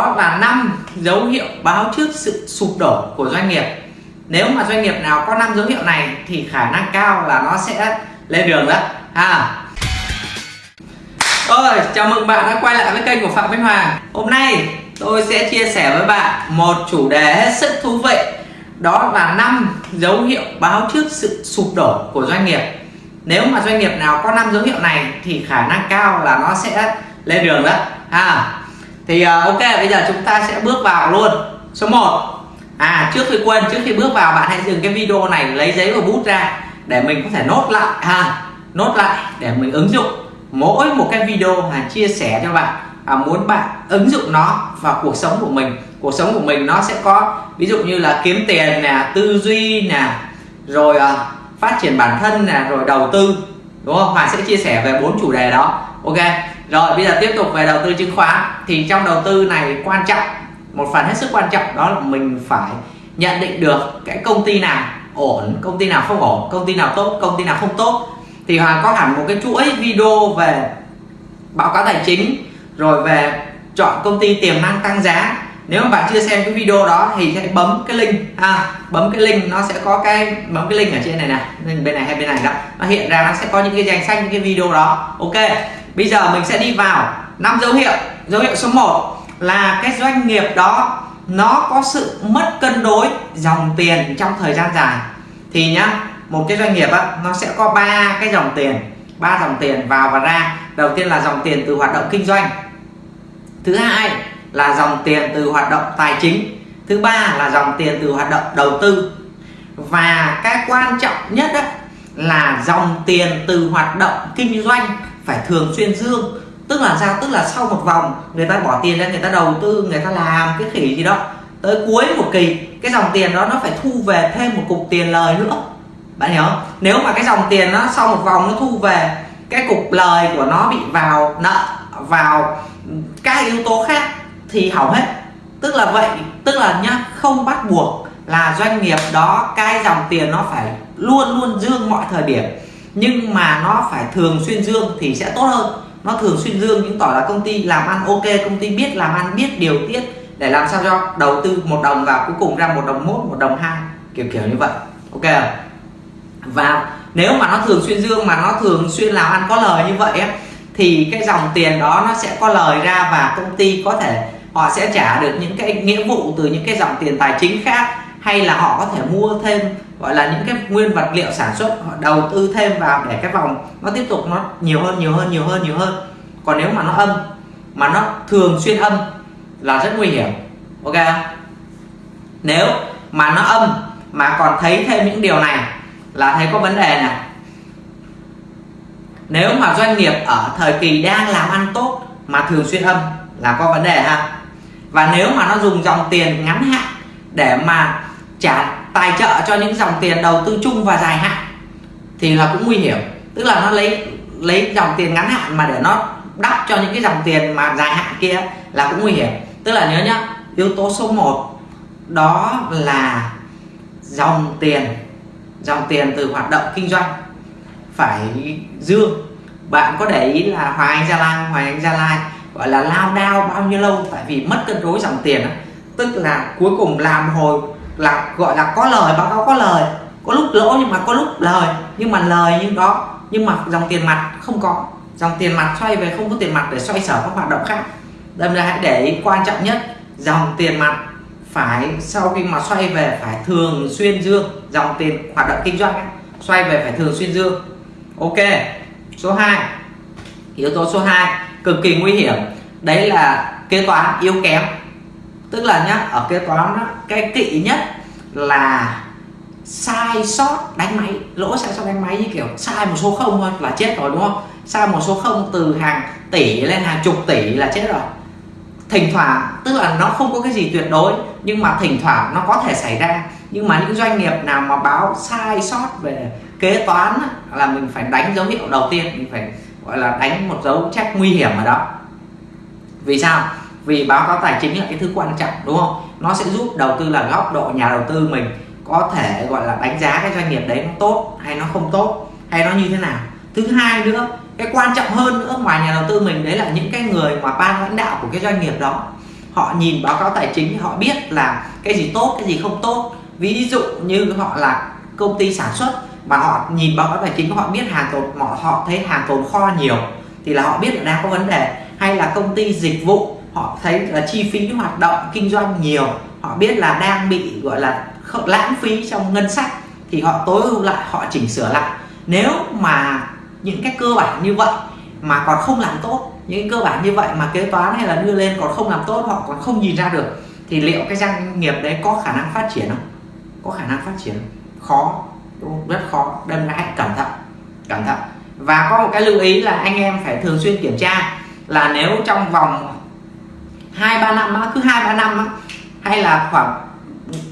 đó là năm dấu hiệu báo trước sự sụp đổ của doanh nghiệp. Nếu mà doanh nghiệp nào có năm dấu hiệu này thì khả năng cao là nó sẽ lên đường đó. Ha. Ôi, chào mừng bạn đã quay lại với kênh của Phạm Minh Hoàng. Hôm nay tôi sẽ chia sẻ với bạn một chủ đề hết sức thú vị. Đó là năm dấu hiệu báo trước sự sụp đổ của doanh nghiệp. Nếu mà doanh nghiệp nào có năm dấu hiệu này thì khả năng cao là nó sẽ lên đường đó. Ha thì uh, ok bây giờ chúng ta sẽ bước vào luôn. Số 1 à trước khi quên trước khi bước vào bạn hãy dừng cái video này lấy giấy và bút ra để mình có thể nốt lại ha nốt lại để mình ứng dụng mỗi một cái video mà chia sẻ cho bạn. À, muốn bạn ứng dụng nó vào cuộc sống của mình cuộc sống của mình nó sẽ có ví dụ như là kiếm tiền nè tư duy nè rồi uh, phát triển bản thân nè rồi đầu tư đúng không? Hoàng sẽ chia sẻ về bốn chủ đề đó. Ok rồi, bây giờ tiếp tục về đầu tư chứng khoán. Thì trong đầu tư này quan trọng, một phần hết sức quan trọng, đó là mình phải nhận định được cái công ty nào ổn, công ty nào không ổn, công ty nào tốt, công ty nào không tốt. Thì hoàng có hẳn một cái chuỗi video về báo cáo tài chính, rồi về chọn công ty tiềm năng tăng giá. Nếu mà bạn chưa xem cái video đó thì hãy bấm cái link ha bấm cái link, nó sẽ có cái, bấm cái link ở trên này này, bên này hay bên này đó. Nó hiện ra, nó sẽ có những cái danh sách, những cái video đó. Ok bây giờ mình sẽ đi vào năm dấu hiệu. Dấu hiệu số 1 là cái doanh nghiệp đó nó có sự mất cân đối dòng tiền trong thời gian dài. Thì nhá một cái doanh nghiệp á, nó sẽ có ba cái dòng tiền ba dòng tiền vào và ra. Đầu tiên là dòng tiền từ hoạt động kinh doanh. Thứ hai là dòng tiền từ hoạt động tài chính. Thứ ba là dòng tiền từ hoạt động đầu tư. Và cái quan trọng nhất đó là dòng tiền từ hoạt động kinh doanh phải thường xuyên dương. Tức là ra, tức là sau một vòng, người ta bỏ tiền ra người ta đầu tư, người ta làm cái khỉ gì đó. Tới cuối một kỳ, cái dòng tiền đó nó phải thu về thêm một cục tiền lời nữa. Bạn hiểu không? Nếu mà cái dòng tiền nó sau một vòng nó thu về, cái cục lời của nó bị vào nợ, vào các yếu tố khác thì hỏng hết. Tức là vậy, tức là nhá, không bắt buộc là doanh nghiệp đó, cái dòng tiền nó phải luôn luôn dương mọi thời điểm nhưng mà nó phải thường xuyên dương thì sẽ tốt hơn. Nó thường xuyên dương chứng tỏ là công ty làm ăn ok công ty biết làm ăn biết điều tiết để làm sao cho đầu tư một đồng vào cuối cùng ra một đồng mốt một đồng hai kiểu kiểu như vậy. Ok và nếu mà nó thường xuyên dương mà nó thường xuyên làm ăn có lời như vậy ấy, thì cái dòng tiền đó nó sẽ có lời ra và công ty có thể họ sẽ trả được những cái nghĩa vụ từ những cái dòng tiền tài chính khác hay là họ có thể mua thêm gọi là những cái nguyên vật liệu sản xuất, họ đầu tư thêm vào để cái vòng nó tiếp tục nó nhiều hơn nhiều hơn nhiều hơn nhiều hơn. Còn nếu mà nó âm, mà nó thường xuyên âm là rất nguy hiểm. Ok nếu mà nó âm mà còn thấy thêm những điều này là thấy có vấn đề này nếu mà doanh nghiệp ở thời kỳ đang làm ăn tốt mà thường xuyên âm là có vấn đề ha. Và nếu mà nó dùng dòng tiền ngắn hạn để mà trả tài trợ cho những dòng tiền đầu tư chung và dài hạn thì là cũng nguy hiểm. Tức là nó lấy lấy dòng tiền ngắn hạn mà để nó đắp cho những cái dòng tiền mà dài hạn kia là cũng nguy hiểm. Tức là nhớ nhá, yếu tố số 1 đó là dòng tiền dòng tiền từ hoạt động kinh doanh phải dương. Bạn có để ý là Hoàng Anh Gia Lai Hoàng Anh Gia Lai gọi là lao đao bao nhiêu lâu? Tại vì mất cân đối dòng tiền tức là cuối cùng làm hồi là gọi là có lời báo cáo có lời. Có lúc lỗ nhưng mà có lúc lời. Nhưng mà lời nhưng đó nhưng mà dòng tiền mặt không có. Dòng tiền mặt xoay về không có tiền mặt để xoay sở các hoạt động khác. Đâm ra hãy để ý quan trọng nhất dòng tiền mặt phải sau khi mà xoay về phải thường xuyên dương dòng tiền hoạt động kinh doanh ấy, xoay về phải thường xuyên dương. Ok số 2 yếu tố số 2 cực kỳ nguy hiểm. Đấy là kế toán yếu kém tức là nhá ở kế toán đó, cái kỵ nhất là sai sót đánh máy lỗ sai sót đánh máy như kiểu sai một số không thôi là chết rồi đúng không? Sai một số không từ hàng tỷ lên hàng chục tỷ là chết rồi. Thỉnh thoảng tức là nó không có cái gì tuyệt đối nhưng mà thỉnh thoảng nó có thể xảy ra. Nhưng mà những doanh nghiệp nào mà báo sai sót về kế toán là mình phải đánh dấu hiệu đầu tiên mình phải gọi là đánh một dấu check nguy hiểm ở đó. Vì sao? Vì báo cáo tài chính là cái thứ quan trọng đúng không? Nó sẽ giúp đầu tư là góc độ nhà đầu tư mình có thể gọi là đánh giá cái doanh nghiệp đấy nó tốt hay nó không tốt hay nó như thế nào. Thứ hai nữa cái quan trọng hơn nữa ngoài nhà đầu tư mình đấy là những cái người mà ban lãnh đạo của cái doanh nghiệp đó. Họ nhìn báo cáo tài chính họ biết là cái gì tốt cái gì không tốt. Ví dụ như họ là công ty sản xuất mà họ nhìn báo cáo tài chính họ biết hàng tồn họ, họ thấy hàng tồn kho nhiều thì là họ biết là đang có vấn đề. Hay là công ty dịch vụ họ thấy là chi phí hoạt động kinh doanh nhiều. Họ biết là đang bị, gọi là lãng phí trong ngân sách thì họ tối ưu lại, họ chỉnh sửa lại. Nếu mà những cái cơ bản như vậy mà còn không làm tốt, những cơ bản như vậy mà kế toán hay là đưa lên còn không làm tốt, họ còn không nhìn ra được, thì liệu cái doanh nghiệp đấy có khả năng phát triển không? Có khả năng phát triển khó rất khó. Đâm ra hãy cẩn thận cẩn thận. Và có một cái lưu ý là anh em phải thường xuyên kiểm tra là nếu trong vòng hai, ba năm cứ hai, ba năm hay là khoảng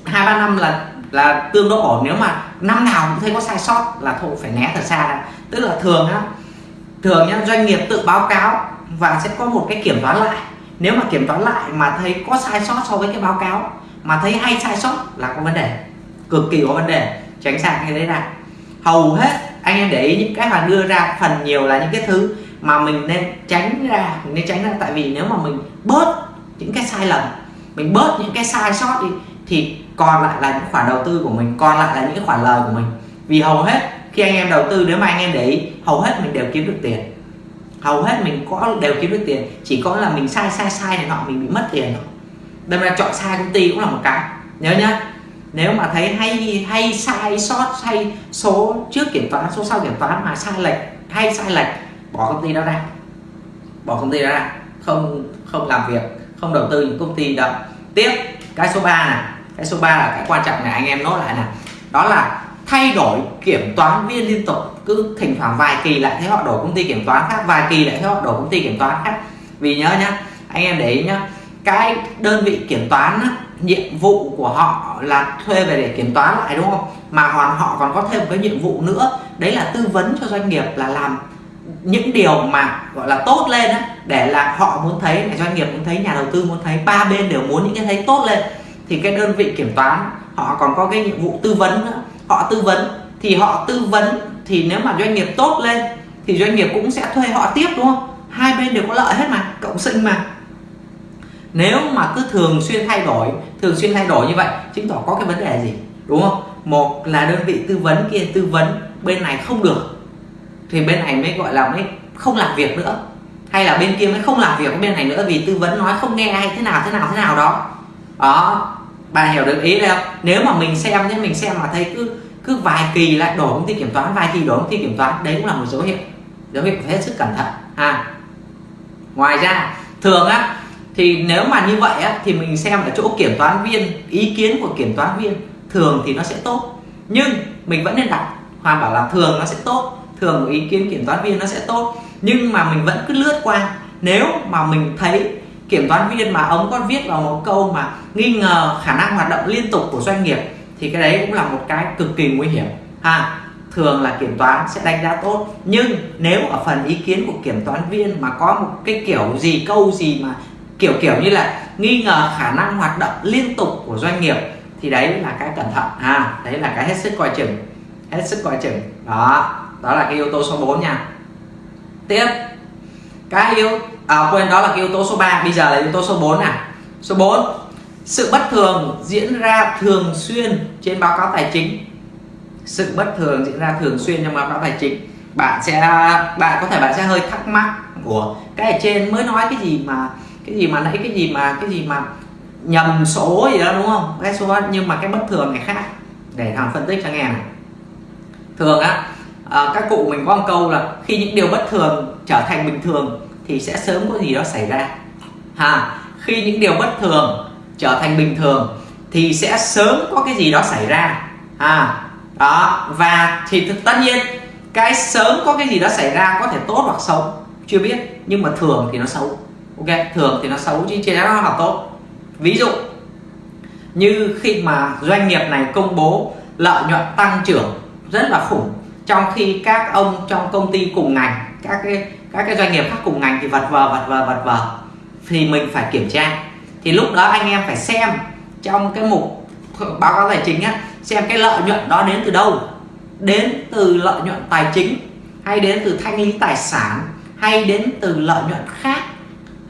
hai, ba năm là là tương đối ổn. Nếu mà năm nào cũng thấy có sai sót là thôi, phải né thật xa ra tức là thường á, thường nhá doanh nghiệp tự báo cáo và sẽ có một cái kiểm toán lại. Nếu mà kiểm toán lại mà thấy có sai sót so với cái báo cáo, mà thấy hay sai sót là có vấn đề. Cực kỳ có vấn đề. Tránh xa cái đấy ra. Hầu hết anh em để ý những cái mà đưa ra phần nhiều là những cái thứ mà mình nên tránh ra, mình nên tránh ra. Tại vì nếu mà mình bớt những cái sai lầm. Mình bớt những cái sai sót đi, thì còn lại là những khoản đầu tư của mình, còn lại là những cái khoản lời của mình. Vì hầu hết khi anh em đầu tư, nếu mà anh em để ý, hầu hết mình đều kiếm được tiền. Hầu hết mình có, đều kiếm được tiền, chỉ có là mình sai sai sai này nọ, mình bị mất tiền thôi. Đâm ra chọn sai công ty cũng là một cái. Nhớ nhá, nếu mà thấy hay hay sai sót hay số trước kiểm toán, số sau kiểm toán mà sai lệch, hay sai lệch, bỏ công ty đó ra. Bỏ công ty đó ra, không không làm việc không đầu tư những công ty đó. Tiếp cái số 3 này. Cái số 3 là cái quan trọng này anh em nốt lại này đó là thay đổi kiểm toán viên liên tục. Cứ thỉnh thoảng vài kỳ lại thấy họ đổi công ty kiểm toán khác vài kỳ lại thấy họ đổi công ty kiểm toán khác. Vì nhớ nhá anh em để ý nhá cái đơn vị kiểm toán á, nhiệm vụ của họ là thuê về để kiểm toán lại đúng không? Mà còn họ còn có thêm cái nhiệm vụ nữa đấy là tư vấn cho doanh nghiệp là làm những điều mà gọi là tốt lên á, để là họ muốn thấy là doanh nghiệp muốn thấy, nhà đầu tư muốn thấy, ba bên đều muốn những cái thấy tốt lên. Thì cái đơn vị kiểm toán, họ còn có cái nhiệm vụ tư vấn nữa. Họ tư vấn, thì họ tư vấn, thì nếu mà doanh nghiệp tốt lên, thì doanh nghiệp cũng sẽ thuê họ tiếp, đúng không? Hai bên đều có lợi hết mà, cộng sinh mà. Nếu mà cứ thường xuyên thay đổi, thường xuyên thay đổi như vậy, chứng tỏ có cái vấn đề gì, đúng không? Một là đơn vị tư vấn kia tư vấn, bên này không được. Thì bên này mới gọi là mới không làm việc nữa hay là bên kia mới không làm việc với bên này nữa vì tư vấn nói không nghe hay thế nào thế nào thế nào đó. Đó, bà hiểu được ý đâu nếu mà mình xem nhé, mình xem mà thấy cứ cứ vài kỳ lại đổ công ty kiểm toán, vài kỳ đổ công ty kiểm toán, đấy cũng là một dấu hiệu dấu hiệu phải hết sức cẩn thận, ha. Ngoài ra, thường á, thì nếu mà như vậy á, thì mình xem ở chỗ kiểm toán viên, ý kiến của kiểm toán viên, thường thì nó sẽ tốt. Nhưng mình vẫn nên đặt hoàn bảo là thường nó sẽ tốt, thường ý kiến kiểm toán viên nó sẽ tốt nhưng mà mình vẫn cứ lướt qua. Nếu mà mình thấy kiểm toán viên mà ông có viết vào một câu mà nghi ngờ khả năng hoạt động liên tục của doanh nghiệp, thì cái đấy cũng là một cái cực kỳ nguy hiểm. Ha, thường là kiểm toán sẽ đánh giá tốt. Nhưng nếu ở phần ý kiến của kiểm toán viên mà có một cái kiểu gì, câu gì mà kiểu kiểu như là nghi ngờ khả năng hoạt động liên tục của doanh nghiệp, thì đấy là cái cẩn thận. Ha, đấy là cái hết sức coi chừng. Hết sức coi chừng. Đó đó là cái yếu tố số 4 nha tiếp. Cái yếu à, quên đó là cái yếu tố số 3 bây giờ là yếu tố số 4 này số 4 sự bất thường diễn ra thường xuyên trên báo cáo tài chính. Sự bất thường diễn ra thường xuyên trong báo cáo tài chính. Bạn sẽ bạn có thể bạn sẽ hơi thắc mắc của cái ở trên mới nói cái gì mà cái gì mà nãy cái gì mà cái gì mà nhầm số gì đó đúng không? Cái số nhưng mà cái bất thường này khác. Để thằng phân tích cho nghe này. Thường á à, các cụ mình có một câu là khi những điều bất thường trở thành bình thường thì sẽ sớm có gì đó xảy ra. Ha khi những điều bất thường trở thành bình thường thì sẽ sớm có cái gì đó xảy ra. À đó và thì tất nhiên cái sớm có cái gì đó xảy ra có thể tốt hoặc xấu chưa biết nhưng mà thường thì nó xấu. Ok thường thì nó xấu chứ chưa nó là tốt. Ví dụ như khi mà doanh nghiệp này công bố lợi nhuận tăng trưởng rất là khủng trong khi các ông trong công ty cùng ngành các cái các cái doanh nghiệp khác cùng ngành thì vật vờ vật vờ vật vờ. Thì mình phải kiểm tra. Thì lúc đó anh em phải xem trong cái mục báo cáo tài chính á xem cái lợi nhuận đó đến từ đâu. Đến từ lợi nhuận tài chính hay đến từ thanh lý tài sản hay đến từ lợi nhuận khác.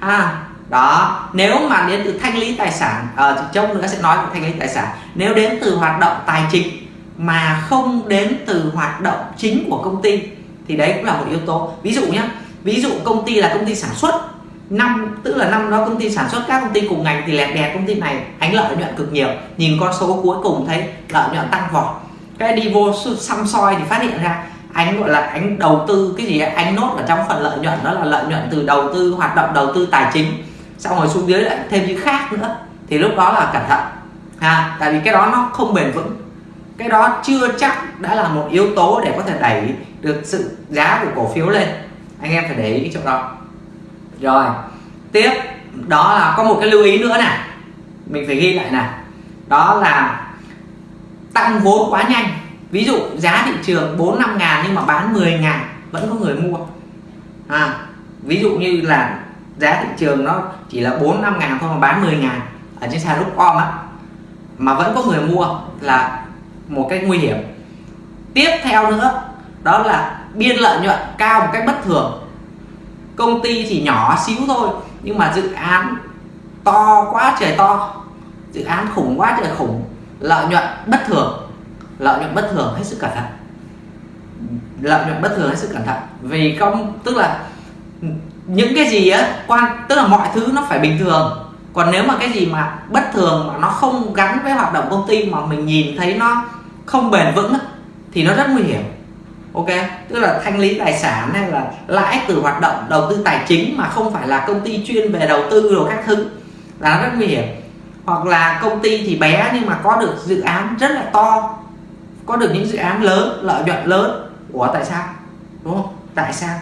À đó. Nếu mà đến từ thanh lý tài sản ờ, à, trong nữa sẽ nói về thanh lý tài sản. Nếu đến từ hoạt động tài chính mà không đến từ hoạt động chính của công ty thì đấy cũng là một yếu tố. Ví dụ nhé ví dụ công ty là công ty sản xuất năm tức là năm đó công ty sản xuất các công ty cùng ngành thì lẹt đẹt công ty này ánh lợi nhuận cực nhiều. Nhìn con số cuối cùng thấy lợi nhuận tăng vọt. Cái đi vô xăm soi thì phát hiện ra anh gọi là anh đầu tư cái gì ấy, anh nốt ở trong phần lợi nhuận đó là lợi nhuận từ đầu tư hoạt động đầu tư tài chính. Xong rồi xuống dưới lại thêm những khác nữa thì lúc đó là cẩn thận. Ha tại vì cái đó nó không bền vững cái đó chưa chắc đã là một yếu tố để có thể đẩy được sự giá của cổ phiếu lên. Anh em phải để ý cái chỗ đó. Rồi tiếp đó là có một cái lưu ý nữa này. Mình phải ghi lại này. Đó là tăng vốn quá nhanh. Ví dụ giá thị trường 4 5 ngàn nhưng mà bán 10 ngàn vẫn có người mua. À, ví dụ như là giá thị trường nó chỉ là 4 5 ngàn thôi mà bán 10 ngàn ở trên sàn lúc om á mà vẫn có người mua là một cách nguy hiểm. Tiếp theo nữa, đó là biên lợi nhuận cao một cách bất thường. Công ty thì nhỏ xíu thôi, nhưng mà dự án to quá trời to, dự án khủng quá trời khủng, lợi nhuận bất thường. Lợi nhuận bất thường hết sức cẩn thận. Lợi nhuận bất thường hết sức cẩn thận. Vì không, tức là những cái gì á, quan, tức là mọi thứ nó phải bình thường. Còn nếu mà cái gì mà bất thường mà nó không gắn với hoạt động công ty mà mình nhìn thấy nó không bền vững thì nó rất nguy hiểm. Ok? Tức là thanh lý tài sản hay là lãi từ hoạt động, đầu tư tài chính mà không phải là công ty chuyên về đầu tư rồi các thứ là nó rất nguy hiểm. Hoặc là công ty thì bé nhưng mà có được dự án rất là to, có được những dự án lớn, lợi nhuận lớn. Của tại sao? Đúng không? Tại sao?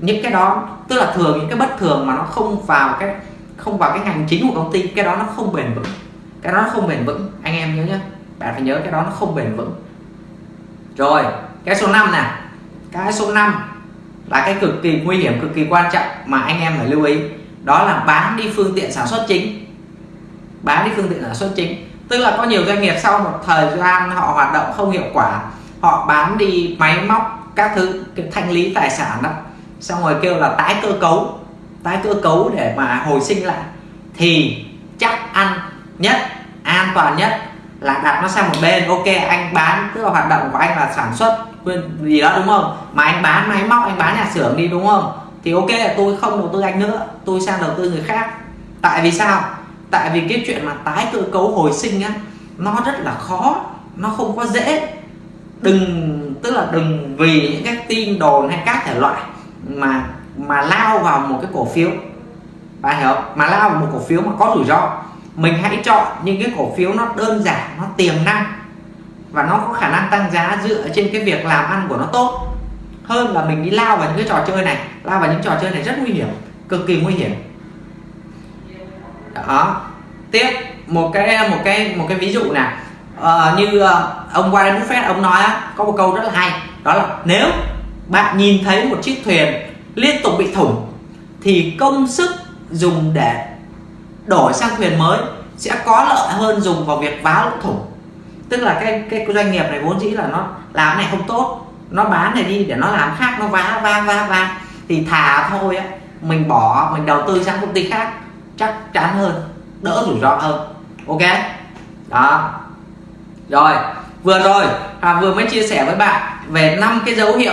Những cái đó, tức là thường những cái bất thường mà nó không vào cái, không vào cái ngành chính của công ty, cái đó nó không bền vững. Cái đó nó không bền vững. Anh em nhớ nhé bạn phải nhớ cái đó nó không bền vững. Rồi, cái số 5 này. Cái số 5 là cái cực kỳ nguy hiểm, cực kỳ quan trọng mà anh em phải lưu ý. Đó là bán đi phương tiện sản xuất chính. Bán đi phương tiện sản xuất chính. Tức là có nhiều doanh nghiệp sau một thời gian họ hoạt động không hiệu quả, họ bán đi máy móc, các thứ, cái thanh lý tài sản đó, xong rồi kêu là tái cơ cấu, tái cơ cấu để mà hồi sinh lại, thì chắc ăn nhất, an toàn nhất là đặt nó sang một bên, ok, anh bán tức là hoạt động của anh là sản xuất gì đó, đúng không? Mà anh bán máy móc, anh bán nhà xưởng đi, đúng không? Thì ok, tôi không đầu tư anh nữa, tôi sang đầu tư người khác. Tại vì sao? Tại vì cái chuyện mà tái cơ cấu hồi sinh á, nó rất là khó, nó không có dễ. Đừng, tức là đừng vì những cái tin đồn hay các thể loại mà mà lao vào một cái cổ phiếu. Bạn hiểu mà lao vào một cổ phiếu mà có rủi ro mình hãy chọn những cái cổ phiếu nó đơn giản nó tiềm năng và nó có khả năng tăng giá dựa trên cái việc làm ăn của nó tốt. Hơn là mình đi lao vào những cái trò chơi này lao vào những trò chơi này rất nguy hiểm cực kỳ nguy hiểm. Đó. Tiếp một cái một cái một cái ví dụ nè ờ, như ờ, ông Warren Buffett ông nói á, có một câu rất là hay đó là nếu bạn nhìn thấy một chiếc thuyền liên tục bị thủng thì công sức dùng để đổi sang quyền mới sẽ có lợi hơn dùng vào việc vá lỗ thủng. Tức là cái cái doanh nghiệp này vốn dĩ là nó làm này không tốt nó bán này đi để nó làm khác nó vá vá vá vá. Thì thà thôi á mình bỏ mình đầu tư sang công ty khác chắc chắn hơn đỡ rủi ro hơn. Ok? Đó. Rồi vừa rồi à, vừa mới chia sẻ với bạn về năm cái dấu hiệu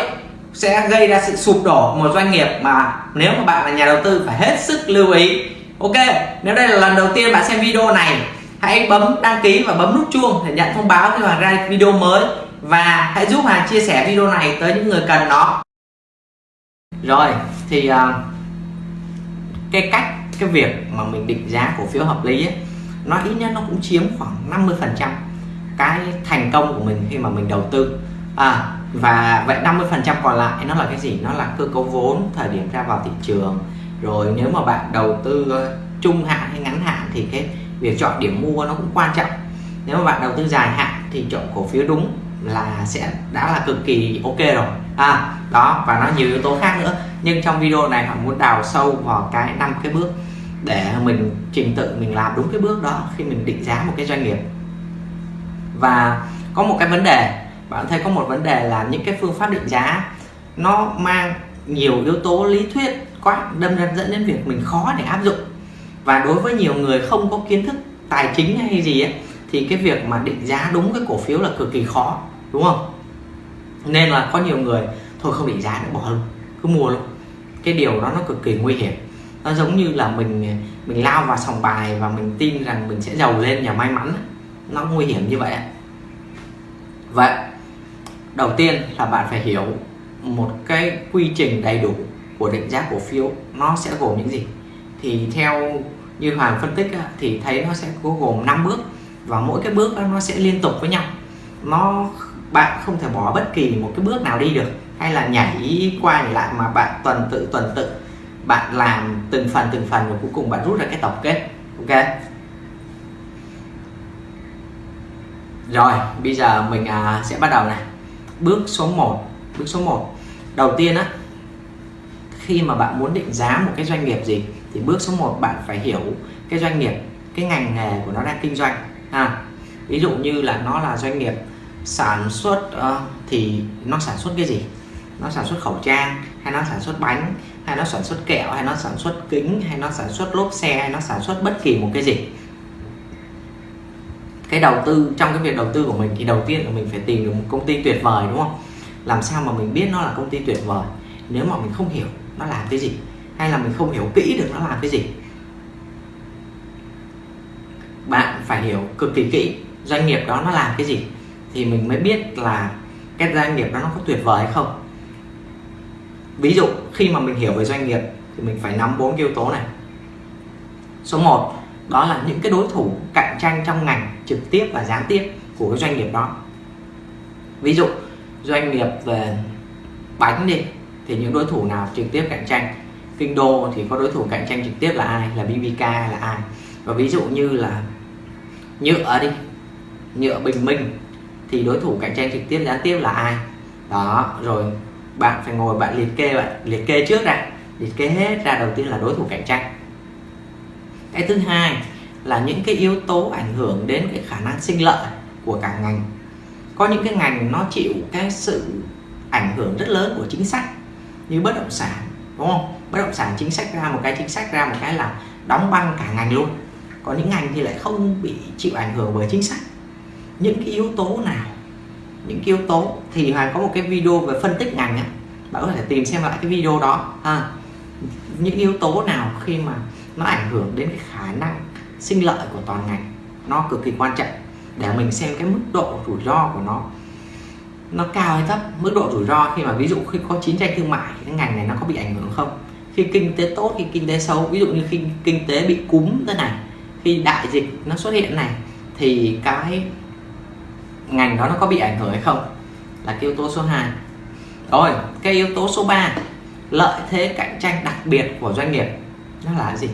sẽ gây ra sự sụp đổ một doanh nghiệp mà nếu mà bạn là nhà đầu tư phải hết sức lưu ý ok nếu đây là lần đầu tiên bạn xem video này hãy bấm đăng ký và bấm nút chuông để nhận thông báo khi hoàng ra video mới. Và hãy giúp hoàng chia sẻ video này tới những người cần nó. Rồi thì uh, cái cách cái việc mà mình định giá cổ phiếu hợp lý ấy, nó ít nhất nó cũng chiếm khoảng 50% cái thành công của mình khi mà mình đầu tư. À và vậy 50% còn lại nó là cái gì? Nó là cơ cấu vốn thời điểm ra vào thị trường rồi nếu mà bạn đầu tư ờ, trung hạn hay ngắn hạn thì cái việc chọn điểm mua nó cũng quan trọng. Nếu mà bạn đầu tư dài hạn thì chọn cổ phiếu đúng là sẽ, đã là cực kỳ ok rồi. À đó, và nó nhiều yếu tố khác nữa. Nhưng trong video này họ muốn đào sâu vào cái năm cái bước để mình trình tự mình làm đúng cái bước đó khi mình định giá một cái doanh nghiệp. Và có một cái vấn đề, bạn thấy có một vấn đề là những cái phương pháp định giá nó mang nhiều yếu tố lý thuyết quá, đâm ra dẫn đến việc mình khó để áp dụng. Và đối với nhiều người không có kiến thức tài chính hay gì ấy, thì cái việc mà định giá đúng cái cổ phiếu là cực kỳ khó, đúng không? Nên là có nhiều người, thôi không định giá nữa, bỏ luôn, cứ mua luôn. Cái điều đó nó cực kỳ nguy hiểm. Nó giống như là mình mình lao vào sòng bài và mình tin rằng mình sẽ giàu lên nhờ may mắn. Nó nguy hiểm như vậy vậy, đầu tiên là bạn phải hiểu một cái quy trình đầy đủ của định giá cổ phiếu, nó sẽ gồm những gì? Thì theo như Hoàng phân tích thì thấy nó sẽ có gồm 5 bước, và mỗi cái bước nó sẽ liên tục với nhau. Nó bạn không thể bỏ bất kỳ một cái bước nào đi được, hay là nhảy qua nhảy lại mà bạn tuần tự tuần tự. Bạn làm từng phần từng phần và cuối cùng bạn rút ra cái tổng kết, ok? Rồi, bây giờ mình à, sẽ bắt đầu này. Bước số 1 bước số 1 đầu tiên á khi mà bạn muốn định giá một cái doanh nghiệp gì thì bước số 1 bạn phải hiểu cái doanh nghiệp cái ngành nghề của nó đang kinh doanh à, ví dụ như là nó là doanh nghiệp sản xuất uh, thì nó sản xuất cái gì? Nó sản xuất khẩu trang hay nó sản xuất bánh hay nó sản xuất kẹo hay nó sản xuất kính hay nó sản xuất lốp xe hay nó sản xuất bất kỳ một cái gì? Cái đầu tư trong cái việc đầu tư của mình thì đầu tiên là mình phải tìm được một công ty tuyệt vời đúng không? Làm sao mà mình biết nó là công ty tuyệt vời? Nếu mà mình không hiểu nó làm cái gì? Hay là mình không hiểu kỹ được nó làm cái gì? Bạn phải hiểu cực kỳ kỹ doanh nghiệp đó nó làm cái gì thì mình mới biết là cái doanh nghiệp đó nó có tuyệt vời hay không. Ví dụ, khi mà mình hiểu về doanh nghiệp thì mình phải nắm bốn yếu tố này. Số 1 đó là những cái đối thủ cạnh tranh trong ngành trực tiếp và gián tiếp của cái doanh nghiệp đó. Ví dụ, doanh nghiệp về bánh đi thì những đối thủ nào trực tiếp cạnh tranh? Kinh đô thì có đối thủ cạnh tranh trực tiếp là ai? Là BBK là ai? Và ví dụ như là nhựa đi. Nhựa bình minh thì đối thủ cạnh tranh trực tiếp gián tiếp là ai? Đó, rồi bạn phải ngồi bạn liệt kê bạn, liệt kê trước ra liệt kê hết ra đầu tiên là đối thủ cạnh tranh. Cái thứ hai là những cái yếu tố ảnh hưởng đến cái khả năng sinh lợi của cả ngành. Có những cái ngành nó chịu cái sự ảnh hưởng rất lớn của chính sách như bất động sản, đúng không? Bất động sản chính sách ra một cái chính sách ra một cái là đóng băng cả ngành luôn. Có những ngành thì lại không bị chịu ảnh hưởng bởi chính sách. Những cái yếu tố nào, những cái yếu tố thì hoàng có một cái video về phân tích ngành á. Bạn có thể tìm xem lại cái video đó. Ha. Những yếu tố nào khi mà nó ảnh hưởng đến cái khả năng sinh lợi của toàn ngành, nó cực kỳ quan trọng. Để mình xem cái mức độ rủi ro của nó nó cao hay thấp, mức độ rủi ro khi mà ví dụ khi có chiến tranh thương mại, cái ngành này nó có bị ảnh hưởng không? Khi kinh tế tốt, khi kinh tế xấu, ví dụ như khi kinh tế bị cúm thế này, khi đại dịch nó xuất hiện này, thì cái ngành đó nó có bị ảnh hưởng hay không? Là cái yếu tố số 2 rồi, cái yếu tố số 3 lợi thế cạnh tranh đặc biệt của doanh nghiệp, nó là gì?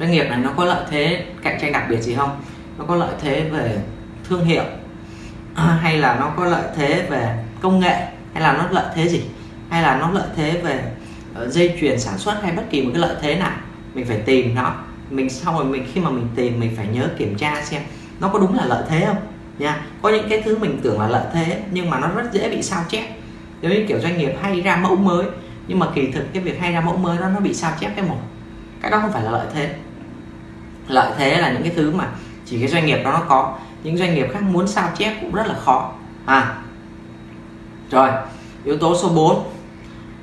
Doanh nghiệp này nó có lợi thế cạnh tranh đặc biệt gì không? Nó có lợi thế về thương hiệu À, hay là nó có lợi thế về công nghệ, hay là nó lợi thế gì? Hay là nó lợi thế về ờ, dây chuyền sản xuất hay bất kỳ một cái lợi thế nào? Mình phải tìm nó. Mình sau rồi mình, khi mà mình tìm, mình phải nhớ kiểm tra xem nó có đúng là lợi thế không? Nha. Có những cái thứ mình tưởng là lợi thế, nhưng mà nó rất dễ bị sao chép. Giống như kiểu doanh nghiệp hay ra mẫu mới, nhưng mà kỳ thực cái việc hay ra mẫu mới đó, nó bị sao chép cái một. Cái đó không phải là lợi thế. Lợi thế là những cái thứ mà chỉ cái doanh nghiệp đó nó có những doanh nghiệp khác muốn sao chép cũng rất là khó. À rồi, yếu tố số 4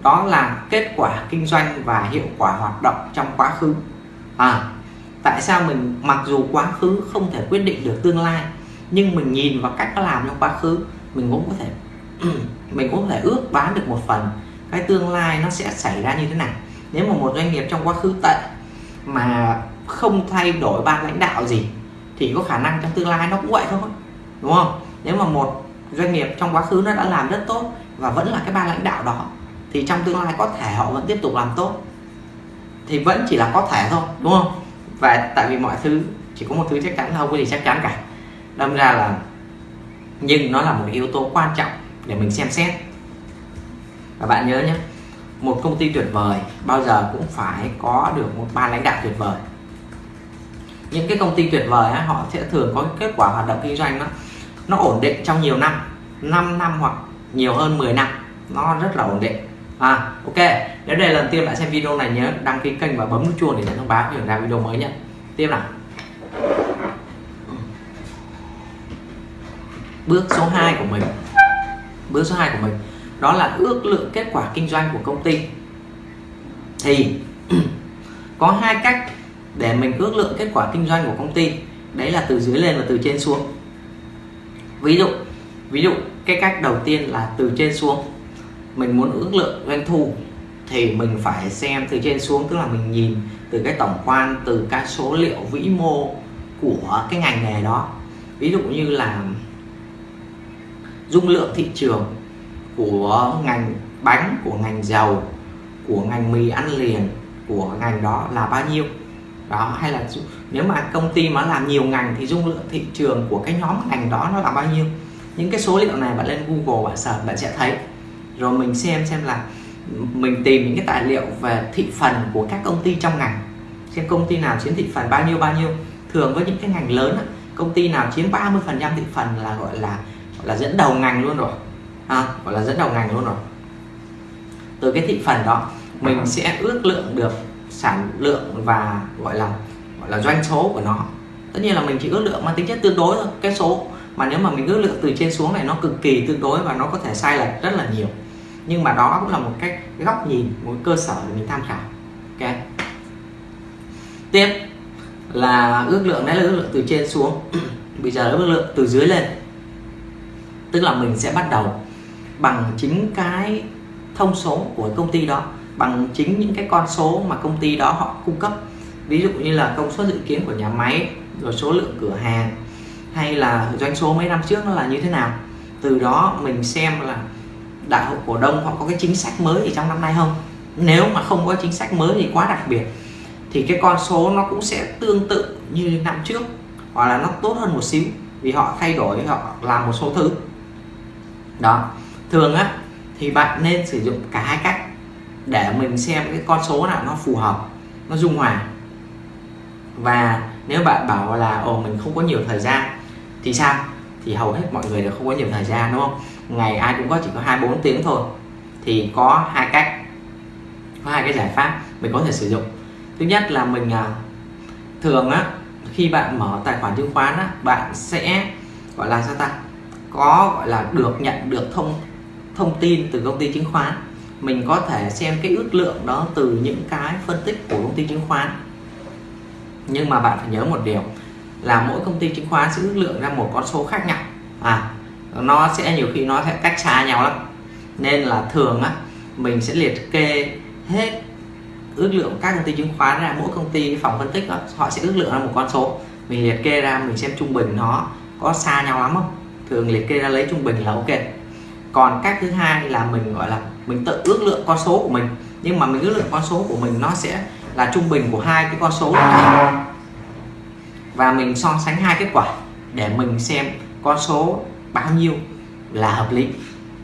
đó là kết quả kinh doanh và hiệu quả hoạt động trong quá khứ. À tại sao mình mặc dù quá khứ không thể quyết định được tương lai, nhưng mình nhìn vào cách nó làm trong quá khứ, mình cũng có thể, mình cũng có thể ước bán được một phần. Cái tương lai nó sẽ xảy ra như thế nào? Nếu mà một doanh nghiệp trong quá khứ tệ mà không thay đổi ban lãnh đạo gì thì có khả năng trong tương lai nó cũng vậy thôi, đúng không? Nếu mà một doanh nghiệp trong quá khứ nó đã làm rất tốt và vẫn là cái ban lãnh đạo đó, thì trong tương lai có thể họ vẫn tiếp tục làm tốt. Thì vẫn chỉ là có thể thôi, đúng không? Và tại vì mọi thứ, chỉ có một thứ chắc chắn không có gì chắc chắn cả. Đâm ra là nhưng nó là một yếu tố quan trọng để mình xem xét. Và bạn nhớ nhé, một công ty tuyệt vời bao giờ cũng phải có được một ban lãnh đạo tuyệt vời những cái công ty tuyệt vời ấy, họ sẽ thường có kết quả hoạt động kinh doanh nó nó ổn định trong nhiều năm 5 năm hoặc nhiều hơn 10 năm nó rất là ổn định. À ok nếu đây là lần tiên bạn xem video này nhớ đăng ký kênh và bấm nút chuông để nhận thông báo khi ra video mới nhé. Tiếp nào. Bước số 2 của mình. Bước số 2 của mình đó là ước lượng kết quả kinh doanh của công ty. Thì có hai cách để mình ước lượng kết quả kinh doanh của công ty. Đấy là từ dưới lên và từ trên xuống. Ví dụ ví dụ cái cách đầu tiên là từ trên xuống. Mình muốn ước lượng doanh thu thì mình phải xem từ trên xuống tức là mình nhìn từ cái tổng quan từ các số liệu vĩ mô của cái ngành nghề đó. Ví dụ như là dung lượng thị trường của ngành bánh của ngành dầu của ngành mì ăn liền của ngành đó là bao nhiêu đó hay là nếu mà công ty mà làm nhiều ngành thì dung lượng thị trường của cái nhóm ngành đó nó là bao nhiêu? Những cái số liệu này bạn lên Google bạn search bạn sẽ thấy. Rồi mình xem xem là mình tìm những cái tài liệu về thị phần của các công ty trong ngành. Xem công ty nào chiếm thị phần bao nhiêu bao nhiêu. Thường với những cái ngành lớn công ty nào chiếm 30 phần trăm thị phần là gọi là gọi là dẫn đầu ngành luôn rồi. À, gọi là dẫn đầu ngành luôn rồi. Từ cái thị phần đó mình sẽ ước lượng được sản lượng và gọi là gọi là doanh số của nó. Tất nhiên là mình chỉ ước lượng mang tính chất tương đối thôi, cái số. Mà nếu mà mình ước lượng từ trên xuống này nó cực kỳ tương đối và nó có thể sai lệch rất là nhiều. Nhưng mà đó cũng là một cách góc nhìn, một cơ sở để mình tham khảo. Ok. Tiếp là ước lượng, đấy là ước lượng từ trên xuống. Bây giờ là ước lượng từ dưới lên. Tức là mình sẽ bắt đầu bằng chính cái thông số của công ty đó bằng chính những cái con số mà công ty đó họ cung cấp. Ví dụ như là công suất dự kiến của nhà máy, rồi số lượng cửa hàng, hay là doanh số mấy năm trước nó là như thế nào. Từ đó mình xem là đại hội cổ đông họ có cái chính sách mới gì trong năm nay không. Nếu mà không có chính sách mới gì quá đặc biệt. Thì cái con số nó cũng sẽ tương tự như năm trước, hoặc là nó tốt hơn một xíu, vì họ thay đổi, họ làm một số thứ. Đó. Thường á, thì bạn nên sử dụng cả hai cách để mình xem cái con số nào nó phù hợp, nó dung hòa. Và nếu bạn bảo là, ồ, mình không có nhiều thời gian, thì sao? Thì hầu hết mọi người đều không có nhiều thời gian, đúng không? Ngày ai cũng có, chỉ có 24 tiếng thôi, thì có hai cách, có hai cái giải pháp mình có thể sử dụng. Thứ nhất là mình à, thường á, khi bạn mở tài khoản chứng khoán á, bạn sẽ, gọi là sao ta? Có, gọi là, được nhận được thông thông tin từ công ty chứng khoán mình có thể xem cái ước lượng đó từ những cái phân tích của công ty chứng khoán. Nhưng mà bạn phải nhớ một điều là mỗi công ty chứng khoán sẽ ước lượng ra một con số khác nhau. À nó sẽ nhiều khi nó sẽ cách xa nhau lắm. Nên là thường á mình sẽ liệt kê hết ước lượng các công ty chứng khoán ra. Mỗi công ty phòng phân tích đó, họ sẽ ước lượng ra một con số. Mình liệt kê ra mình xem trung bình nó có xa nhau lắm không? Thường liệt kê ra lấy trung bình là ok còn cách thứ hai là mình, gọi là, mình tự ước lượng con số của mình. Nhưng mà mình ước lượng con số của mình nó sẽ là trung bình của hai cái con số này và mình so sánh hai kết quả để mình xem con số bao nhiêu là hợp lý.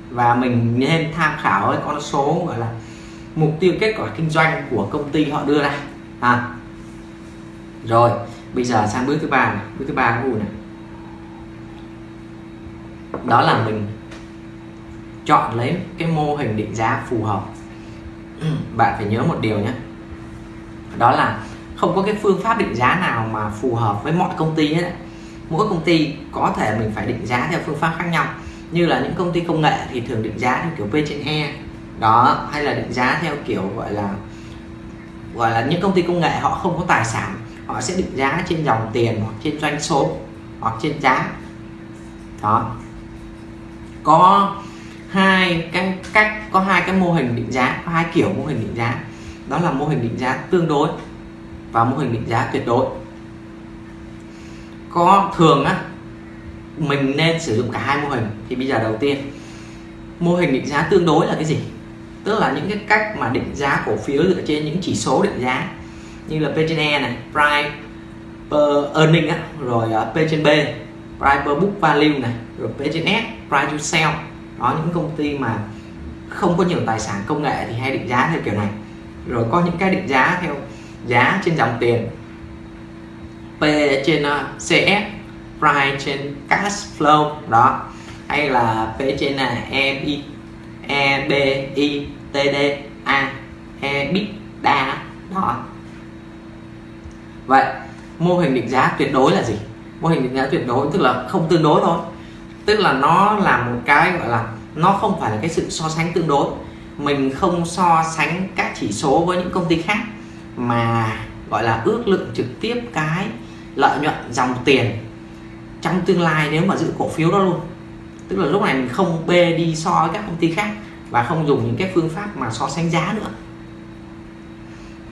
Và mình nên tham khảo cái con số, gọi là, mục tiêu kết quả kinh doanh của công ty họ đưa ra. À. rồi, bây giờ sang bước thứ ba này. Bước thứ ba này? Đó là mình chọn lấy cái mô hình định giá phù hợp. Ừ, bạn phải nhớ một điều nhé. Đó là không có cái phương pháp định giá nào mà phù hợp với mọi công ty hết mỗi công ty có thể mình phải định giá theo phương pháp khác nhau. Như là những công ty công nghệ thì thường định giá theo kiểu P trên E. Đó, hay là định giá theo kiểu gọi là gọi là những công ty công nghệ họ không có tài sản, họ sẽ định giá trên dòng tiền hoặc trên doanh số hoặc trên giá. Đó. Có hai cái cách có hai cái mô hình định giá có hai kiểu mô hình định giá. Đó là mô hình định giá tương đối và mô hình định giá tuyệt đối. Có thường á mình nên sử dụng cả hai mô hình. Thì bây giờ đầu tiên mô hình định giá tương đối là cái gì? Tức là những cái cách mà định giá cổ phiếu dựa trên những chỉ số định giá. Như là p/e này price per earning á, rồi à, P trên B price per book value này rồi P trên S price to sell đó những công ty mà không có nhiều tài sản công nghệ thì hay định giá theo kiểu này. Rồi có những cái định giá theo giá trên dòng tiền. P trên ờ, uh, CS price trên cash flow đó. Hay là P trên ờ, là EBI EBITDA EBITDA đó. Vậy mô hình định giá tuyệt đối là gì? Mô hình định giá tuyệt đối tức là không tương đối thôi tức là nó là một cái gọi là nó không phải là cái sự so sánh tương đối. Mình không so sánh các chỉ số với những công ty khác, mà gọi là ước lượng trực tiếp cái lợi nhuận dòng tiền trong tương lai nếu mà giữ cổ phiếu đó luôn. Tức là lúc này mình không bê đi so với các công ty khác và không dùng những cái phương pháp mà so sánh giá nữa.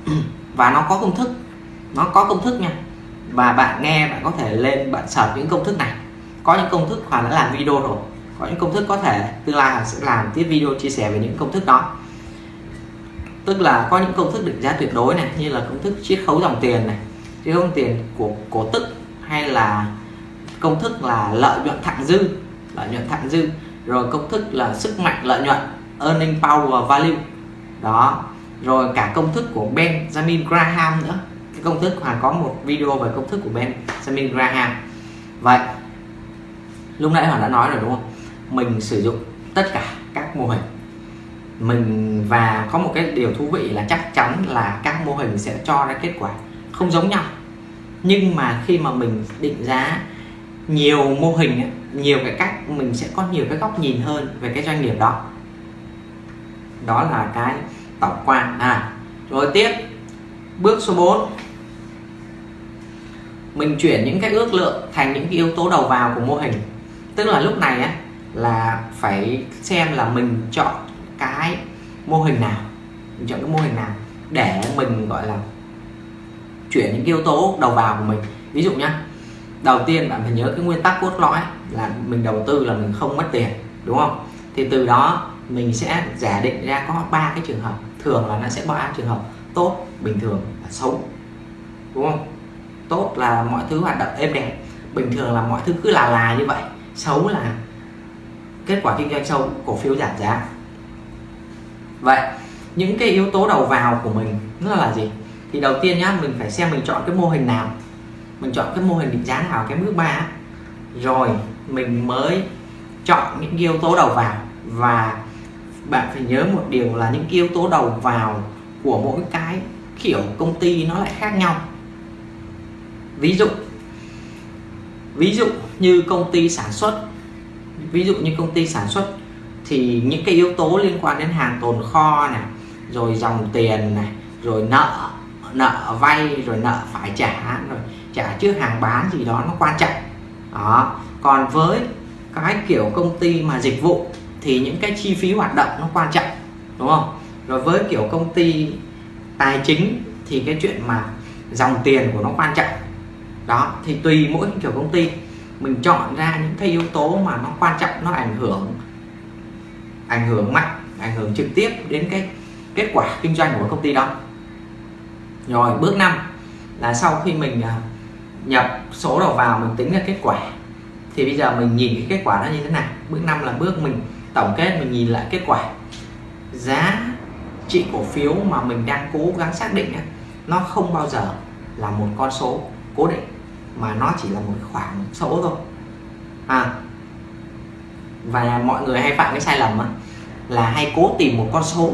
Và nó có công thức, nó có công thức nha. Và bạn nghe bạn có thể lên bạn search những công thức này có những công thức Hoàng đã làm video rồi có những công thức có thể tương lai sẽ làm tiếp video chia sẻ về những công thức đó tức là có những công thức định giá tuyệt đối này như là công thức chiết khấu dòng tiền này chiết khấu dòng tiền của cổ tức hay là công thức là lợi nhuận thặng dư lợi nhuận thặng dư rồi công thức là sức mạnh lợi nhuận earning power value đó rồi cả công thức của Benjamin Graham nữa cái công thức Hoàng có một video về công thức của Benjamin Graham vậy lúc nãy Hoàng đã nói rồi, đúng không? Mình sử dụng tất cả các mô hình. Mình, và có một cái điều thú vị là chắc chắn là các mô hình sẽ cho ra kết quả không giống nhau. Nhưng mà khi mà mình định giá nhiều mô hình nhiều cái cách, mình sẽ có nhiều cái góc nhìn hơn về cái doanh nghiệp đó. Đó là cái tổng quan. À rồi tiếp. Bước số 4 mình chuyển những cái ước lượng thành những cái yếu tố đầu vào của mô hình tức là lúc này á, là phải xem là mình chọn cái mô hình nào. Mình chọn cái mô hình nào để mình, gọi là, chuyển những yếu tố đầu vào của mình. Ví dụ nhá, đầu tiên bạn phải nhớ cái nguyên tắc cốt lõi là mình đầu tư là mình không mất tiền, đúng không? Thì từ đó mình sẽ giả định ra có ba cái trường hợp. Thường là nó sẽ ba trường hợp tốt, bình thường và xấu, đúng không? Tốt là mọi thứ hoạt động êm đẹp, bình thường là mọi thứ cứ là là như vậy xấu là kết quả kinh doanh sâu cổ phiếu giảm giá. Vậy, những cái yếu tố đầu vào của mình nó là gì? Thì đầu tiên nhá, mình phải xem mình chọn cái mô hình nào. Mình chọn cái mô hình định giá nào, cái bước ba. Rồi, mình mới chọn những yếu tố đầu vào. Và bạn phải nhớ một điều là những yếu tố đầu vào của mỗi cái kiểu công ty nó lại khác nhau. Ví dụ ví dụ như công ty sản xuất, ví dụ như công ty sản xuất thì những cái yếu tố liên quan đến hàng tồn kho này, rồi dòng tiền này, rồi nợ nợ vay, rồi nợ phải trả, rồi trả trước hàng bán gì đó nó quan trọng. Đó. Còn với cái kiểu công ty mà dịch vụ thì những cái chi phí hoạt động nó quan trọng, đúng không? Rồi với kiểu công ty tài chính thì cái chuyện mà dòng tiền của nó quan trọng đó, thì tùy mỗi kiểu công ty. Mình chọn ra những cái yếu tố mà nó quan trọng, nó ảnh hưởng ảnh hưởng mạnh, ảnh hưởng trực tiếp đến cái kết quả kinh doanh của công ty đó. Rồi, bước 5 là sau khi mình à, nhập số đầu vào, mình tính ra kết quả, thì bây giờ mình nhìn cái kết quả nó như thế nào. Bước 5 là bước mình, tổng kết, mình nhìn lại kết quả. Giá trị cổ phiếu mà mình đang cố gắng xác định nó không bao giờ là một con số cố định mà nó chỉ là một khoảng số thôi. À và mọi người hay phạm cái sai lầm á, là hay cố tìm một con số.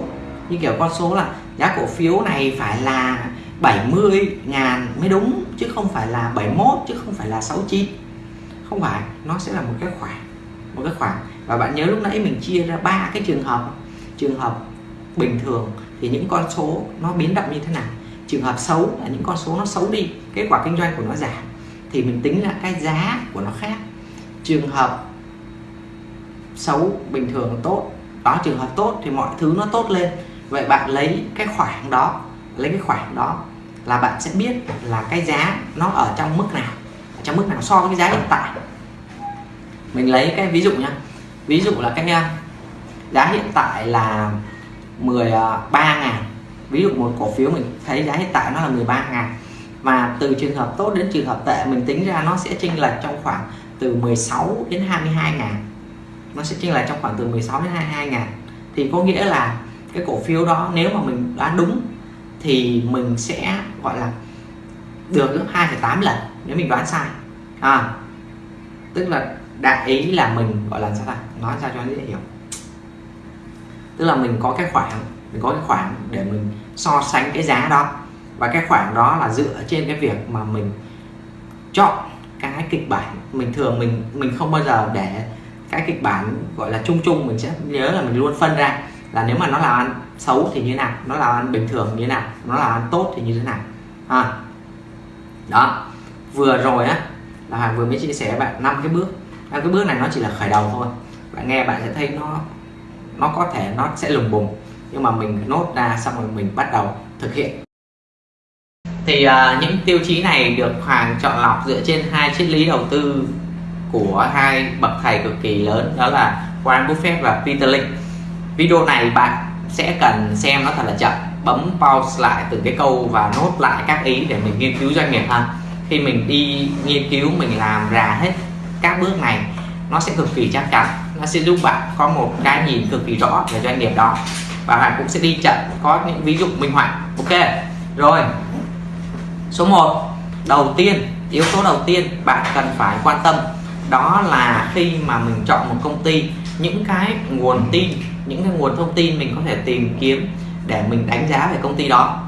Như kiểu con số là giá cổ phiếu này phải là 70 ngàn mới đúng chứ không phải là 71 chứ không phải là 69 không phải nó sẽ là một cái khoảng một cái khoảng. Và bạn nhớ lúc nãy mình chia ra ba cái trường hợp. Trường hợp bình thường thì những con số nó biến động như thế nào? Trường hợp xấu là những con số nó xấu đi kết quả kinh doanh của nó giảm thì mình tính là cái giá của nó khác. Trường hợp xấu bình thường tốt. Đó trường hợp tốt thì mọi thứ nó tốt lên. Vậy bạn lấy cái khoảng đó, lấy cái khoảng đó là bạn sẽ biết là cái giá nó ở trong mức nào, ở trong mức nào so với cái giá hiện tại. Mình lấy cái ví dụ nhá. Ví dụ là cái uh, giá hiện tại là 13 uh, ngàn. Ví dụ một cổ phiếu mình thấy giá hiện tại nó là 13 ngàn và từ trường hợp tốt đến trường hợp tệ mình tính ra nó sẽ chênh lệch trong khoảng từ 16 đến 22 ngàn. Nó sẽ chênh lệch trong khoảng từ 16 đến 22 ngàn. Thì có nghĩa là cái cổ phiếu đó nếu mà mình đoán đúng thì mình sẽ gọi là được 2,8 lần nếu mình đoán sai. À tức là đại ý là mình gọi là sao ta? Nói sao cho dễ hiểu. Tức là mình có cái khoảng mình có cái khoản để mình so sánh cái giá đó và cái khoản đó là dựa trên cái việc mà mình chọn cái kịch bản. Mình thường mình mình không bao giờ để cái kịch bản gọi là chung chung, mình sẽ nhớ là mình luôn phân ra là nếu mà nó là ăn xấu thì như nào, nó là ăn bình thường như nào, nó là ăn tốt thì như thế nào. À. đó. Vừa rồi á, là Hoàng vừa mới chia sẻ bạn năm cái bước. Năm cái bước này nó chỉ là khởi đầu thôi. Bạn nghe bạn sẽ thấy nó nó có thể nó sẽ lùng bùng. Nhưng mà mình nốt ra xong rồi mình bắt đầu thực hiện thì uh, những tiêu chí này được Hoàng chọn lọc dựa trên hai triết lý đầu tư của hai bậc thầy cực kỳ lớn đó là Warren Buffett và Peter Lynch video này bạn sẽ cần xem nó thật là chậm bấm pause lại từng cái câu và nốt lại các ý để mình nghiên cứu doanh nghiệp ha. Khi mình đi nghiên cứu mình làm ra hết các bước này nó sẽ cực kỳ chắc chắn. Nó sẽ giúp bạn có một cái nhìn cực kỳ rõ về doanh nghiệp đó. Và bạn cũng sẽ đi chậm có những ví dụ minh họa. Ok rồi số 1 đầu tiên yếu tố đầu tiên bạn cần phải quan tâm đó là khi mà mình chọn một công ty những cái nguồn tin những cái nguồn thông tin mình có thể tìm kiếm để mình đánh giá về công ty đó.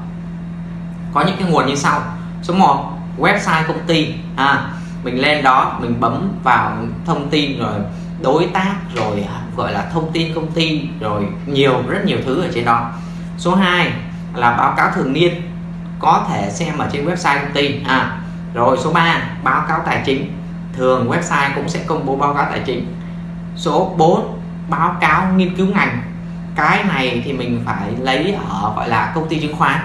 Có những cái nguồn như sau. Số 1 website công ty. À, mình lên đó mình bấm vào thông tin rồi đối tác rồi gọi là thông tin công ty rồi nhiều rất nhiều thứ ở trên đó. Số 2 là báo cáo thường niên có thể xem ở trên website công ty. À rồi số 3 báo cáo tài chính. Thường website cũng sẽ công bố báo cáo tài chính. Số 4 báo cáo nghiên cứu ngành. Cái này thì mình phải lấy ở gọi là công ty chứng khoán.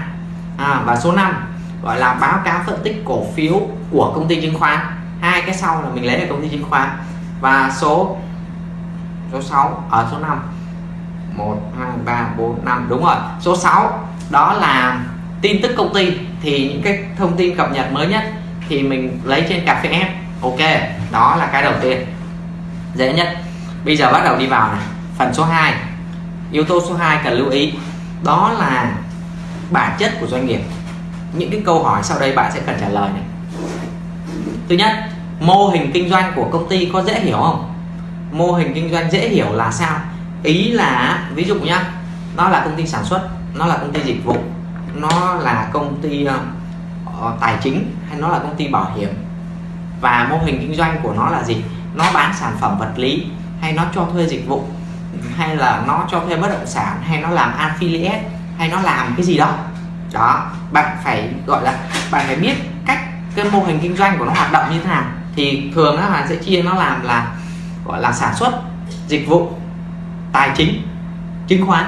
À, và số 5 gọi là báo cáo phân tích cổ phiếu của công ty chứng khoán. Hai cái sau là mình lấy ở công ty chứng khoán. Và số số 6 ở à, số 5 1 2 3 4 5 đúng rồi số 6 đó là tin tức công ty thì những cái thông tin cập nhật mới nhất thì mình lấy trên cà phê app. Ok, đó là cái đầu tiên. Dễ nhất. Bây giờ bắt đầu đi vào này. Phần số 2 yếu tố số 2 cần lưu ý. Đó là bản chất của doanh nghiệp. Những cái câu hỏi sau đây bạn sẽ cần trả lời này. Thứ nhất, mô hình kinh doanh của công ty có dễ hiểu không? Mô hình kinh doanh dễ hiểu là sao? Ý là, ví dụ nhá, nó là công ty sản xuất, nó là công ty dịch vụ nó là công ty uh, tài chính hay nó là công ty bảo hiểm? Và mô hình kinh doanh của nó là gì? Nó bán sản phẩm vật lý hay nó cho thuê dịch vụ? Hay là nó cho thuê bất động sản hay nó làm affiliate hay nó làm cái gì đó? Đó bạn phải gọi là bạn phải biết cách cái mô hình kinh doanh của nó hoạt động như thế nào. Thì thường là bạn sẽ chia nó làm là gọi là sản xuất dịch vụ tài chính chứng khoán.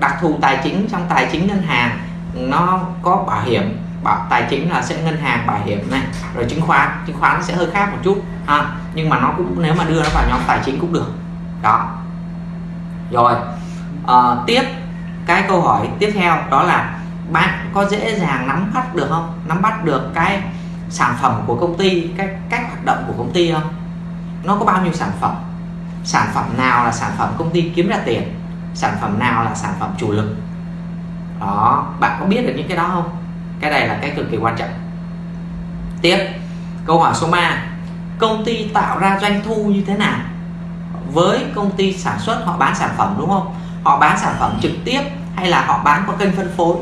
Đặc thù tài chính trong tài chính ngân hàng nó có bảo hiểm bảo tài chính là sẽ ngân hàng bảo hiểm này rồi chứng khoán chứng khoán sẽ hơi khác một chút ha. Nhưng mà nó cũng nếu mà đưa nó vào nhóm tài chính cũng được đó. Rồi à, tiếp cái câu hỏi tiếp theo đó là bạn có dễ dàng nắm bắt được không? Nắm bắt được cái sản phẩm của công ty cái cách hoạt động của công ty không? Nó có bao nhiêu sản phẩm? Sản phẩm nào là sản phẩm công ty kiếm ra tiền? Sản phẩm nào là sản phẩm chủ lực? Đó, bạn có biết được những cái đó không? Cái này là cái cực kỳ quan trọng. Tiếp, câu hỏi số 3 công ty tạo ra doanh thu như thế nào? Với công ty sản xuất, họ bán sản phẩm đúng không? Họ bán sản phẩm trực tiếp hay là họ bán qua kênh phân phối?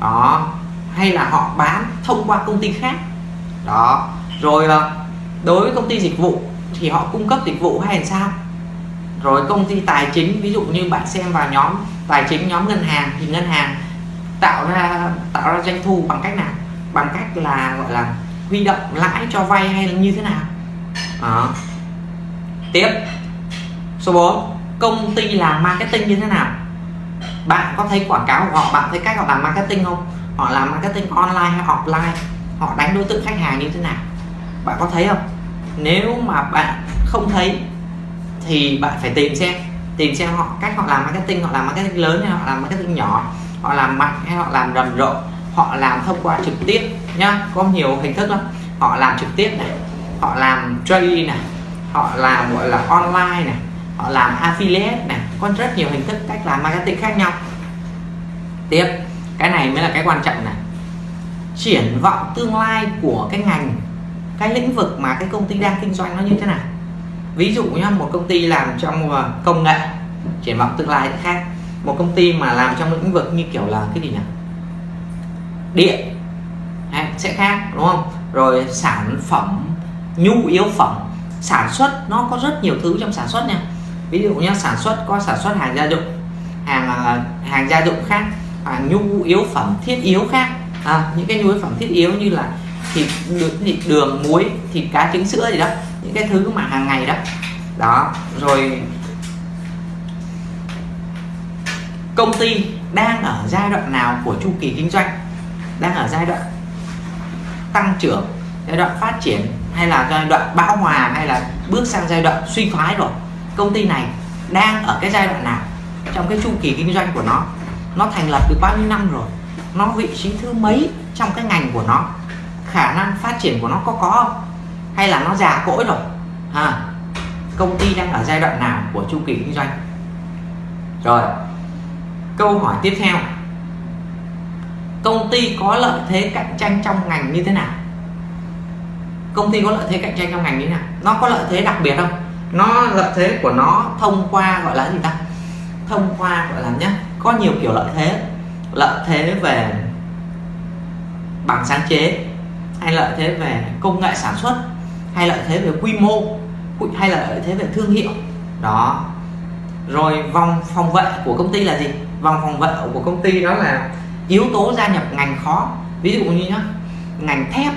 Đó, hay là họ bán thông qua công ty khác? Đó, rồi đối với công ty dịch vụ thì họ cung cấp dịch vụ hay là sao? Rồi công ty tài chính, ví dụ như bạn xem vào nhóm tài chính, nhóm ngân hàng thì ngân hàng tạo ra tạo ra doanh thu bằng cách nào? Bằng cách là, gọi là, huy động lãi cho vay hay là như thế nào? Đó. tiếp. Số 4 công ty làm marketing như thế nào? Bạn có thấy quảng cáo của họ, bạn thấy cách họ làm marketing không? Họ làm marketing online hay offline? Họ đánh đối tượng khách hàng như thế nào? Bạn có thấy không? Nếu mà bạn không thấy, thì bạn phải tìm xem. Tìm xem họ, cách họ làm marketing. Họ làm marketing lớn hay họ làm marketing nhỏ? Họ làm mạnh hay họ làm rầm rộ, họ làm thông qua trực tiếp nhá. Có nhiều hình thức lắm. Họ làm trực tiếp này, họ làm trading này, họ làm, gọi là, online này, họ làm affiliate này. Có rất nhiều hình thức cách làm marketing khác nhau. Tiếp, cái này mới là cái quan trọng này. Triển vọng tương lai của cái ngành, cái lĩnh vực mà cái công ty đang kinh doanh nó như thế nào. Ví dụ nhá, một công ty làm trong ờ, công nghệ, triển vọng tương lai khác một công ty mà làm trong lĩnh vực như kiểu là cái gì nhỉ? Điện. Sẽ khác đúng không? Rồi sản phẩm nhu yếu phẩm. Sản xuất nó có rất nhiều thứ trong sản xuất nha. Ví dụ như sản xuất có sản xuất hàng gia dụng hàng à, hàng gia dụng khác hàng nhu yếu phẩm thiết yếu khác. À, những cái nhu yếu phẩm thiết yếu như là thịt đường, thịt đường muối thịt cá trứng sữa gì đó. Những cái thứ mà hàng ngày đó. Đó rồi công ty đang ở giai đoạn nào của chu kỳ kinh doanh? Đang ở giai đoạn tăng trưởng, giai đoạn phát triển, hay là giai đoạn bão hòa, hay là bước sang giai đoạn suy thoái rồi? Công ty này đang ở cái giai đoạn nào trong cái chu kỳ kinh doanh của nó? Nó thành lập được bao nhiêu năm rồi? Nó vị trí thứ mấy trong cái ngành của nó? Khả năng phát triển của nó có có không? Hay là nó già cỗi rồi? Ha công ty đang ở giai đoạn nào của chu kỳ kinh doanh? Rồi câu hỏi tiếp theo. Công ty có lợi thế cạnh tranh trong ngành như thế nào? Công ty có lợi thế cạnh tranh trong ngành như thế nào? Nó có lợi thế đặc biệt không? Nó lợi thế của nó thông qua gọi là gì ta? Thông qua gọi là nhé có nhiều kiểu lợi thế. Lợi thế về bằng sáng chế, hay lợi thế về công nghệ sản xuất, hay lợi thế về quy mô, hay là lợi thế về thương hiệu. Đó. Rồi vòng phòng vệ của công ty là gì? Vòng phòng vệ của công ty đó là yếu tố gia nhập ngành khó. Ví dụ như nhá, ngành thép,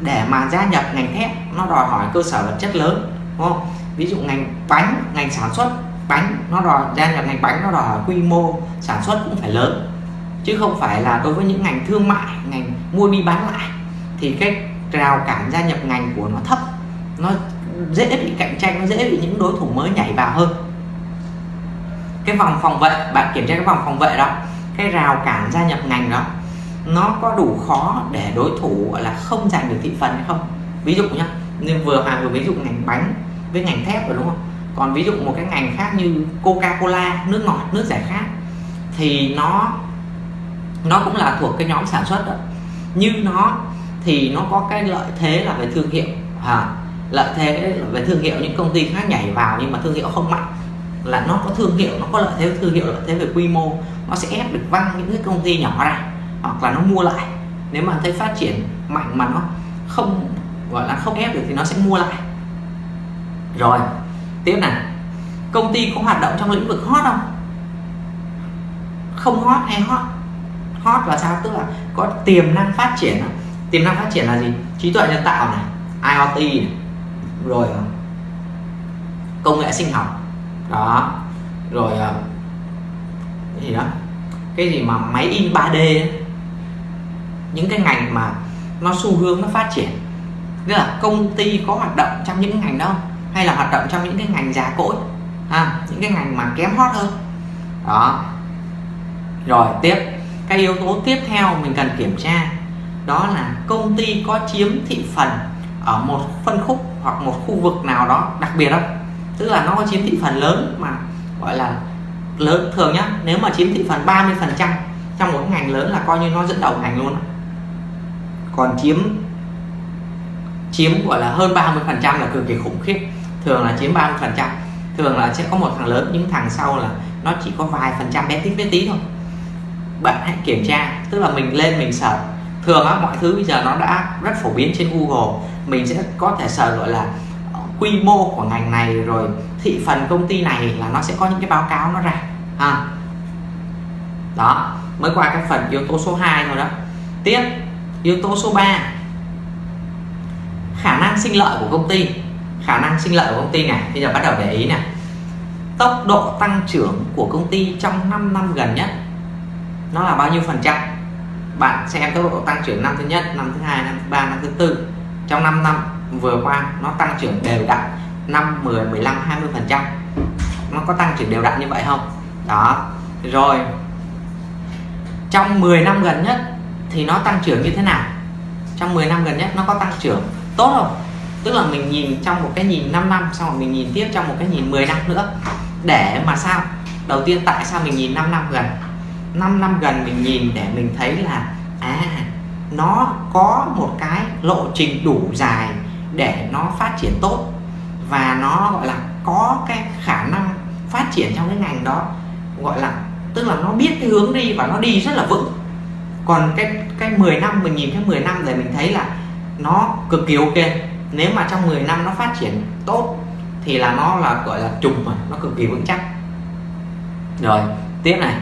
để mà gia nhập ngành thép, nó đòi hỏi cơ sở vật chất lớn, đúng không? Ví dụ ngành bánh, ngành sản xuất bánh, nó đòi, gia nhập ngành bánh nó đòi hỏi quy mô sản xuất cũng phải lớn. Chứ không phải là đối với những ngành thương mại, ngành mua đi bán lại, thì cái rào cản gia nhập ngành của nó thấp, nó dễ bị cạnh tranh, nó dễ bị những đối thủ mới nhảy vào hơn cái vòng phòng vệ bạn kiểm tra cái vòng phòng vệ đó cái rào cản gia nhập ngành đó nó có đủ khó để đối thủ gọi là không giành được thị phần hay không? Ví dụ nhá nhưng vừa hòa vừa ví dụ ngành bánh với ngành thép rồi đúng không? Còn ví dụ một cái ngành khác như coca cola nước ngọt nước giải khát thì nó nó cũng là thuộc cái nhóm sản xuất đó. Như nó thì nó có cái lợi thế là về thương hiệu à, lợi thế là về thương hiệu những công ty khác nhảy vào nhưng mà thương hiệu không mạnh là nó có thương hiệu, nó có lợi thế, thương hiệu lợi thế về quy mô, nó sẽ ép được văng những cái công ty nhỏ ra, hoặc là nó mua lại. Nếu mà thấy phát triển mạnh mà nó không, gọi là không ép được thì nó sẽ mua lại. Rồi, tiếp này. Công ty có hoạt động trong lĩnh vực hot không? Không hot hay hot? Hot là sao? Tức là có tiềm năng phát triển à? tiềm năng phát triển là gì? Trí tuệ nhân tạo này IoT này. rồi công nghệ sinh học đó. Rồi à, cái gì đó? Cái gì mà máy in 3D ấy. những cái ngành mà nó xu hướng nó phát triển. Tức là công ty có hoạt động trong những ngành đó hay là hoạt động trong những cái ngành già cỗi? À, những cái ngành mà kém hot hơn. Đó. Rồi tiếp. Cái yếu tố tiếp theo mình cần kiểm tra đó là công ty có chiếm thị phần ở một phân khúc hoặc một khu vực nào đó đặc biệt không? Tức là nó có chiếm thị phần lớn mà, gọi là lớn, thường nhá, nếu mà chiếm thị phần 30 phần trăm trong một ngành lớn là coi như nó dẫn đầu ngành luôn còn chiếm chiếm gọi là hơn 30 phần trăm là cực kỳ khủng khiếp. Thường là chiếm 30 phần trăm, thường là sẽ có một thằng lớn, những thằng sau là nó chỉ có vài phần trăm bé tí bé tí thôi. Bạn hãy kiểm tra, tức là mình lên mình search. Thường á, mọi thứ bây giờ nó đã rất phổ biến trên Google. Mình sẽ có thể search gọi là quy mô của ngành này rồi thị phần công ty này là nó sẽ có những cái báo cáo nó ra à. đó, mới qua cái phần yếu tố số 2 thôi đó. Tiếp, yếu tố số 3 khả năng sinh lợi của công ty. Khả năng sinh lợi của công ty này, bây giờ bắt đầu để ý này tốc độ tăng trưởng của công ty trong 5 năm gần nhất, nó là bao nhiêu phần trăm? Bạn xem tốc độ tăng trưởng năm thứ nhất, năm thứ hai, năm thứ ba, năm thứ tư. Trong 5 năm vừa qua nó tăng trưởng đều đặn 5 10 15 20 phần trăm. Nó có tăng trưởng đều đặn như vậy không? Đó. Rồi. Trong 10 năm gần nhất thì nó tăng trưởng như thế nào? Trong 10 năm gần nhất nó có tăng trưởng tốt không? Tức là mình nhìn trong một cái nhìn 5 năm, xong rồi mình nhìn tiếp trong một cái nhìn 10 năm nữa. Để mà sao? Đầu tiên tại sao mình nhìn 5 năm gần? 5 năm gần mình nhìn để mình thấy là à nó có một cái lộ trình đủ dài để nó phát triển tốt và nó gọi là có cái khả năng phát triển trong cái ngành đó, gọi là, tức là nó biết cái hướng đi và nó đi rất là vững. Còn cái cái 10 năm, mình nhìn cái 10 năm để mình thấy là nó cực kỳ ok. Nếu mà trong 10 năm nó phát triển tốt thì là nó là, gọi là, trùng mà, nó cực kỳ vững chắc. Rồi, tiếp này.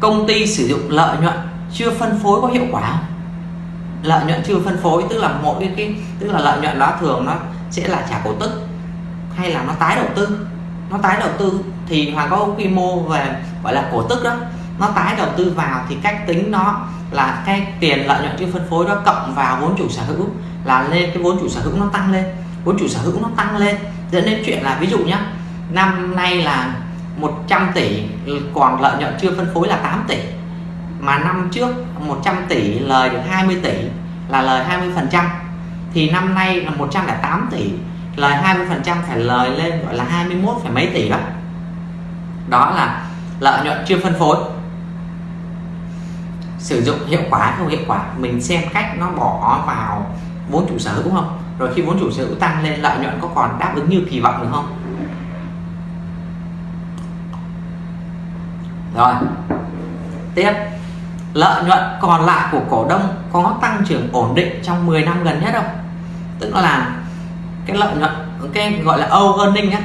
Công ty sử dụng lợi nhuận chưa phân phối có hiệu quả lợi nhuận chưa phân phối, tức là mỗi cái tức là lợi nhuận đó thường nó sẽ là trả cổ tức, hay là nó tái đầu tư. Nó tái đầu tư thì hoàng có quy mô về, gọi là cổ tức đó. Nó tái đầu tư vào thì cách tính nó là cái tiền lợi nhuận chưa phân phối đó cộng vào vốn chủ sở hữu là lên, cái vốn chủ sở hữu nó tăng lên, vốn chủ sở hữu nó tăng lên. Dẫn đến chuyện là ví dụ nhá, năm nay là 100 tỷ, còn lợi nhuận chưa phân phối là 8 tỷ mà năm trước 100 tỷ lời được 20 tỷ là lời 20 phần trăm. Thì năm nay là 108 tỷ, lời 20 phần trăm phải lời lên gọi là 21 phải mấy tỷ đó. Đó là lợi nhuận chưa phân phối. Sử dụng hiệu quả không hiệu quả, mình xem cách nó bỏ vào vốn chủ sở hữu không. Rồi khi vốn chủ sở hữu tăng lên, lợi nhuận có còn đáp ứng như kỳ vọng được không? Rồi, tiếp lợi nhuận còn lại của cổ đông có tăng trưởng ổn định trong 10 năm gần nhất không? Tức là cái lợi nhuận cái gọi là O earning á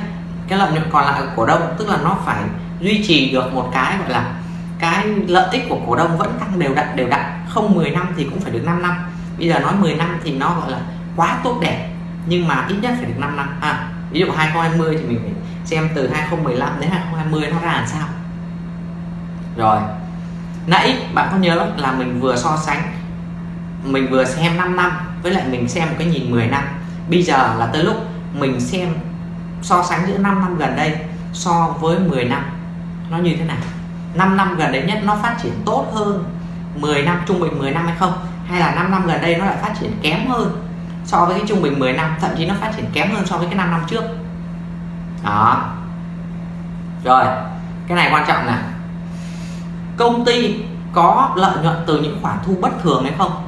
cái lợi nhuận còn lại của cổ đông tức là nó phải duy trì được một cái gọi là cái lợi ích của cổ đông vẫn tăng đều đặn đều đặn. Không 10 năm thì cũng phải được 5 năm. Bây giờ nói 10 năm thì nó gọi là quá tốt đẹp nhưng mà ít nhất phải được 5 năm. À, ví dụ 2020 thì mình phải xem từ 2015 đến 2020 nó ra làm sao. Rồi nãy bạn có nhớ là mình vừa so sánh, mình vừa xem 5 năm, với lại mình xem một cái nhìn 10 năm. Bây giờ là tới lúc mình xem, so sánh giữa 5 năm gần đây so với 10 năm, nó như thế nào? 5 năm gần đây nhất nó phát triển tốt hơn 10 năm, trung bình 10 năm hay không? Hay là 5 năm gần đây nó lại phát triển kém hơn so với cái trung bình 10 năm, thậm chí nó phát triển kém hơn so với cái 5 năm trước? Đó. Rồi, cái này quan trọng là công ty có lợi nhuận từ những khoản thu bất thường hay không?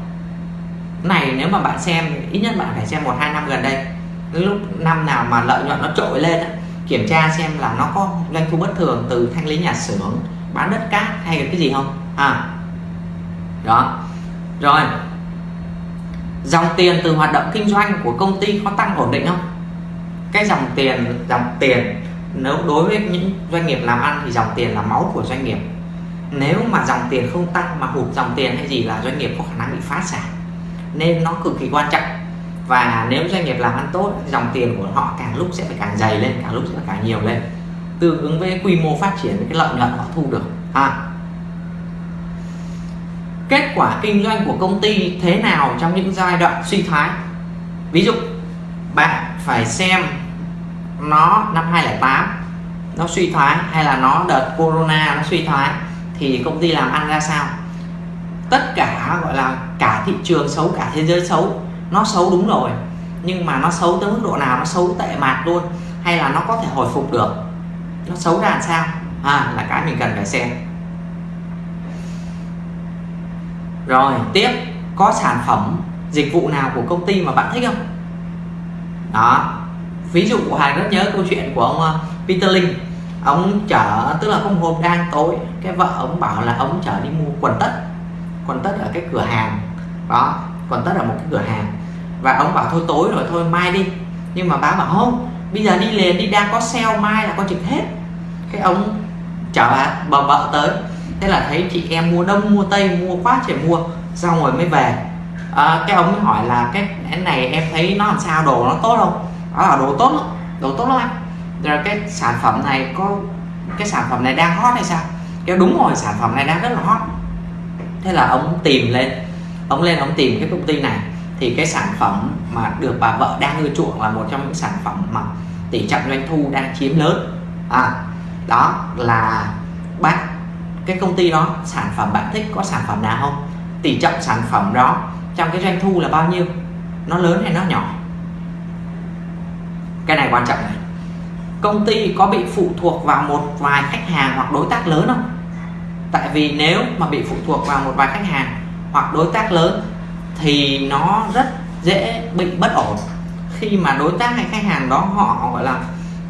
Này, nếu mà bạn xem, ít nhất bạn phải xem một, hai năm gần đây. Lúc năm nào mà lợi nhuận nó trội lên kiểm tra xem là nó có doanh thu bất thường từ thanh lý nhà xưởng, bán đất cát hay là cái gì không? À đó. Rồi. Dòng tiền từ hoạt động kinh doanh của công ty có tăng ổn định không? Cái dòng tiền dòng tiền, nếu đối với những doanh nghiệp làm ăn thì dòng tiền là máu của doanh nghiệp. Ừ. nếu mà dòng tiền không tăng, mà hụt dòng tiền hay gì là doanh nghiệp có khả năng bị phá sản, nên nó cực kỳ quan trọng. Và nếu doanh nghiệp làm ăn tốt, dòng tiền của họ càng lúc sẽ phải càng dày lên, càng lúc sẽ phải càng nhiều lên. Tương ứng với quy mô phát triển, với cái lợi nhuận họ thu được, ha. Kết quả kinh doanh của công ty thế nào trong những giai đoạn suy thoái? Ví dụ, bạn phải xem nó năm 2008 nó suy thoái hay là nó đợt corona nó suy thoái? Thì công ty làm ăn ra sao? Tất cả gọi là cả thị trường xấu cả thế giới xấu nó xấu đúng rồi nhưng mà nó xấu tới mức độ nào? Nó xấu tệ mạt luôn hay là nó có thể hồi phục được? Nó xấu ra làm sao? À, là cái mình cần phải xem. Rồi tiếp. Có sản phẩm dịch vụ nào của công ty mà bạn thích không? Đó. Ví dụ hàng rất nhớ câu chuyện của ông ờ, Peter Linh ông chở tức là có một hôm đang tối. Cái vợ ông bảo là ông chở đi mua quần tất. Quần tất ở cái cửa hàng. Đó quần tất ở một cái cửa hàng. Và ông bảo thôi tối rồi thôi mai đi. Nhưng mà bà bảo không bây giờ đi liền đi đang có sale mai là có trực hết. Cái ông chở bà bà vợ tới. Thế là thấy chị em mua đông mua tây mua quá trời mua xong rồi mới về. À, cái ông mới hỏi là cái này em thấy nó làm sao? Đồ nó tốt không? Đó là đồ tốt lắm đồ tốt lắm anh rồi cái sản phẩm này có, cái sản phẩm này đang hot hay sao? Cái đúng rồi, sản phẩm này đang rất là hot. Thế là ông tìm lên, ông lên ông tìm cái công ty này. Thì cái sản phẩm mà được bà vợ đang ưa chuộng là một trong những sản phẩm mà tỷ trọng doanh thu đang chiếm lớn. À đó là bác, cái công ty đó, sản phẩm bạn thích có sản phẩm nào không? Tỷ trọng sản phẩm đó trong cái doanh thu là bao nhiêu? Nó lớn hay nó nhỏ? Cái này quan trọng này công ty có bị phụ thuộc vào một vài khách hàng hoặc đối tác lớn không? Tại vì nếu mà bị phụ thuộc vào một vài khách hàng hoặc đối tác lớn thì nó rất dễ bị bất ổn. Khi mà đối tác hay khách hàng đó họ gọi là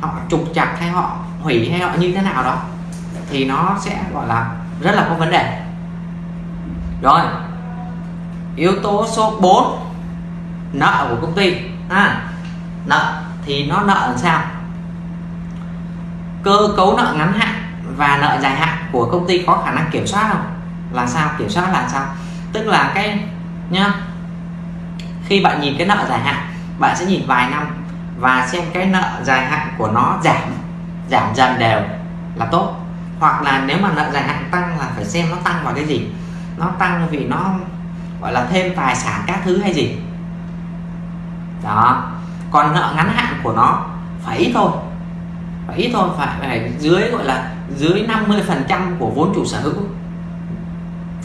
họ trục chặt hay họ hủy hay họ như thế nào đó thì nó sẽ gọi là rất là có vấn đề. Rồi yếu tố số 4 nợ của công ty. À, nợ thì nó nợ làm sao? Cơ cấu nợ ngắn hạn và nợ dài hạn của công ty có khả năng kiểm soát không? Là sao? Kiểm soát là sao? Tức là cái, nhá, khi bạn nhìn cái nợ dài hạn, bạn sẽ nhìn vài năm và xem cái nợ dài hạn của nó giảm giảm dần đều là tốt. Hoặc là nếu mà nợ dài hạn tăng là phải xem nó tăng vào cái gì? Nó tăng vì nó, gọi là, thêm tài sản các thứ hay gì? Đó. Còn nợ ngắn hạn của nó phải ít thôi phải ít thôi phải, phải dưới gọi là dưới 50 phần trăm của vốn chủ sở hữu.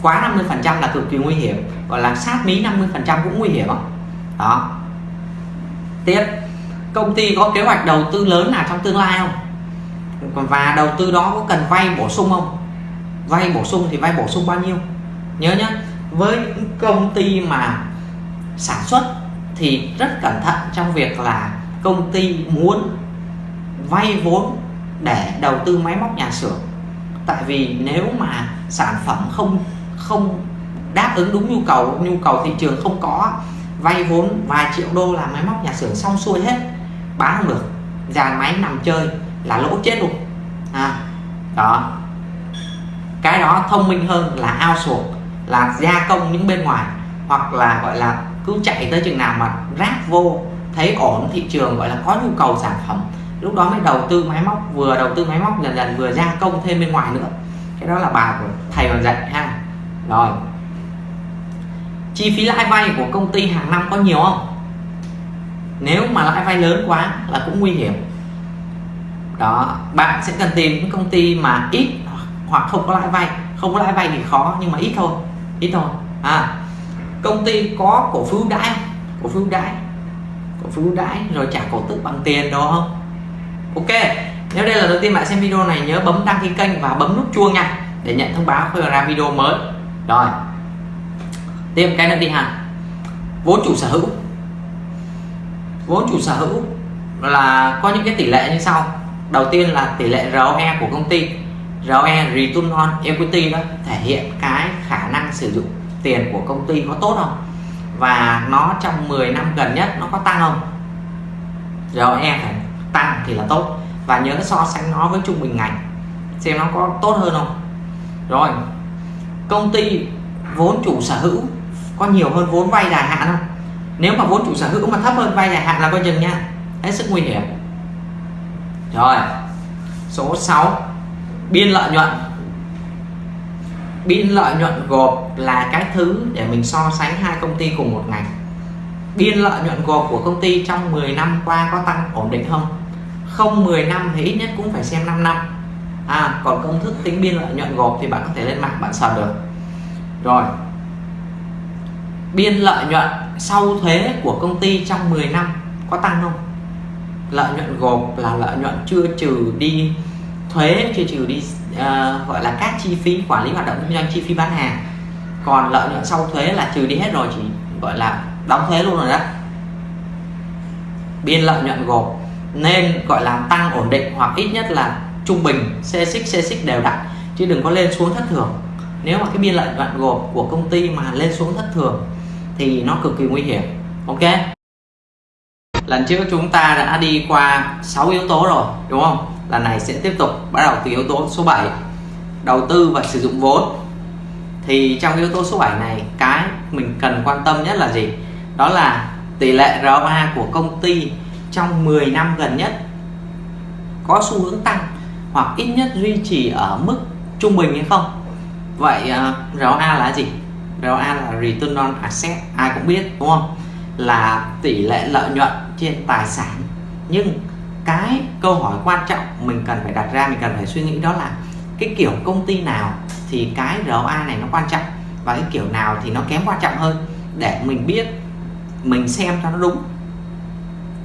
Quá 50 phần trăm là cực kỳ nguy hiểm. Gọi là sát mí 50 phần trăm cũng nguy hiểm đó. Tiếp. Công ty có kế hoạch đầu tư lớn nào trong tương lai không? Và đầu tư đó có cần vay bổ sung không? Vay bổ sung thì vay bổ sung bao nhiêu? Nhớ nhé với những công ty mà sản xuất thì rất cẩn thận trong việc là công ty muốn vay vốn để đầu tư máy móc nhà xưởng. Tại vì nếu mà sản phẩm không không đáp ứng đúng nhu cầu nhu cầu thị trường không có vay vốn vài triệu đô làm máy móc nhà xưởng xong xuôi hết bán không được. Dàn máy nằm chơi là lỗ chết luôn. À, đó. Cái đó thông minh hơn là ao outsource là gia công những bên ngoài hoặc là gọi là cứ chạy tới chừng nào mà rác vô thấy ổn thị trường gọi là có nhu cầu sản phẩm lúc đó mới đầu tư máy móc, vừa đầu tư máy móc, dần dần vừa gia công thêm bên ngoài nữa. Cái đó là bài của thầy còn dạy ha. Rồi. Chi phí lãi vay của công ty hàng năm có nhiều không? Nếu mà lãi vay lớn quá là cũng nguy hiểm. Đó, bạn sẽ cần tìm những công ty mà ít hoặc không có lãi vay. Không có lãi vay thì khó, nhưng mà ít thôi. Ít thôi. À công ty có cổ phiếu đãi cổ phiếu đãi. Cổ phiếu đãi rồi trả cổ tức bằng tiền, đúng không? Ok, nếu đây là lần đầu tiên bạn xem video này, nhớ bấm đăng ký kênh và bấm nút chuông nha, để nhận thông báo khi ra video mới. Rồi, tiếp cái nữa đi ha. Vốn chủ sở hữu. Vốn chủ sở hữu là có những cái tỷ lệ như sau. Đầu tiên là tỷ lệ ROE của công ty. ROE Return on Equity đó, thể hiện cái khả năng sử dụng tiền của công ty có tốt không? Và nó trong 10 năm gần nhất nó có tăng không? ROE phải tăng thì là tốt. Và nhớ so sánh nó với trung bình ngành xem nó có tốt hơn không. Rồi, công ty vốn chủ sở hữu có nhiều hơn vốn vay dài hạn không? Nếu mà vốn chủ sở hữu mà thấp hơn vay dài hạn là coi chừng nha, hết sức nguy hiểm. Rồi, số 6 biên lợi nhuận. Biên lợi nhuận gộp là cái thứ để mình so sánh hai công ty cùng một ngành biên lợi nhuận gộp của công ty trong 10 năm qua có tăng ổn định không? Không 10 năm thì ít nhất cũng phải xem 5 năm. À còn công thức tính biên lợi nhuận gộp thì bạn có thể lên mạng bạn sờ được. Rồi. Biên lợi nhuận sau thuế của công ty trong 10 năm có tăng không? Lợi nhuận gộp là lợi nhuận chưa trừ đi thuế chưa trừ đi uh, gọi là các chi phí quản lý hoạt động kinh doanh chi phí bán hàng. Còn lợi nhuận sau thuế là trừ đi hết rồi chỉ gọi là đóng thế luôn rồi đó. Biên lợi nhuận gộp nên gọi là tăng ổn định hoặc ít nhất là trung bình, xe xích xe xích đều đặn. Chứ đừng có lên xuống thất thường. Nếu mà cái biên lợi nhuận gộp của công ty mà lên xuống thất thường thì nó cực kỳ nguy hiểm. Ok? Lần trước chúng ta đã đi qua 6 yếu tố rồi, đúng không? Lần này sẽ tiếp tục bắt đầu từ yếu tố số 7 đầu tư và sử dụng vốn. Thì trong yếu tố số 7 này, cái mình cần quan tâm nhất là gì? Đó là tỷ lệ ROA của công ty trong 10 năm gần nhất có xu hướng tăng hoặc ít nhất duy trì ở mức trung bình hay không. Vậy à, uh, ROA là gì? ROA là return on asset ai cũng biết đúng không? Là tỷ lệ lợi nhuận trên tài sản. Nhưng cái câu hỏi quan trọng mình cần phải đặt ra mình cần phải suy nghĩ đó là cái kiểu công ty nào thì cái ROA này nó quan trọng và cái kiểu nào thì nó kém quan trọng hơn để mình biết mình xem cho nó đúng.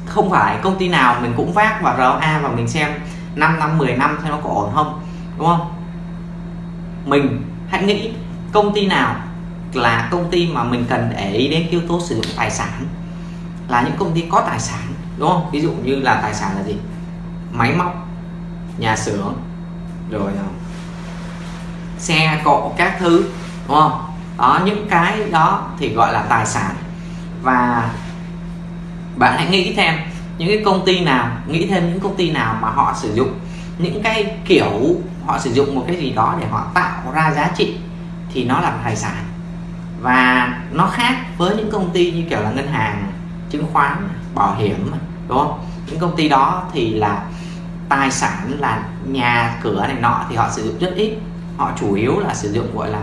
Không phải công ty nào mình cũng vác vào ROA và mình xem 5 năm 10 năm xem nó có ổn không, đúng không? Mình hãy nghĩ công ty nào là công ty mà mình cần để ý đến yếu tố sử dụng tài sản, là những công ty có tài sản, đúng không? Ví dụ như là tài sản là gì? Máy móc, nhà xưởng, rồi ờ, xe, cộ các thứ, đúng không? Đó, những cái đó thì gọi là tài sản và bạn hãy nghĩ thêm những cái công ty nào, nghĩ thêm những công ty nào mà họ sử dụng, những cái kiểu họ sử dụng một cái gì đó để họ tạo ra giá trị thì nó là tài sản. Và nó khác với những công ty như kiểu là ngân hàng, chứng khoán, bảo hiểm, đúng không? Những công ty đó thì là tài sản là nhà cửa này nọ thì họ sử dụng rất ít. Họ chủ yếu là sử dụng, gọi là,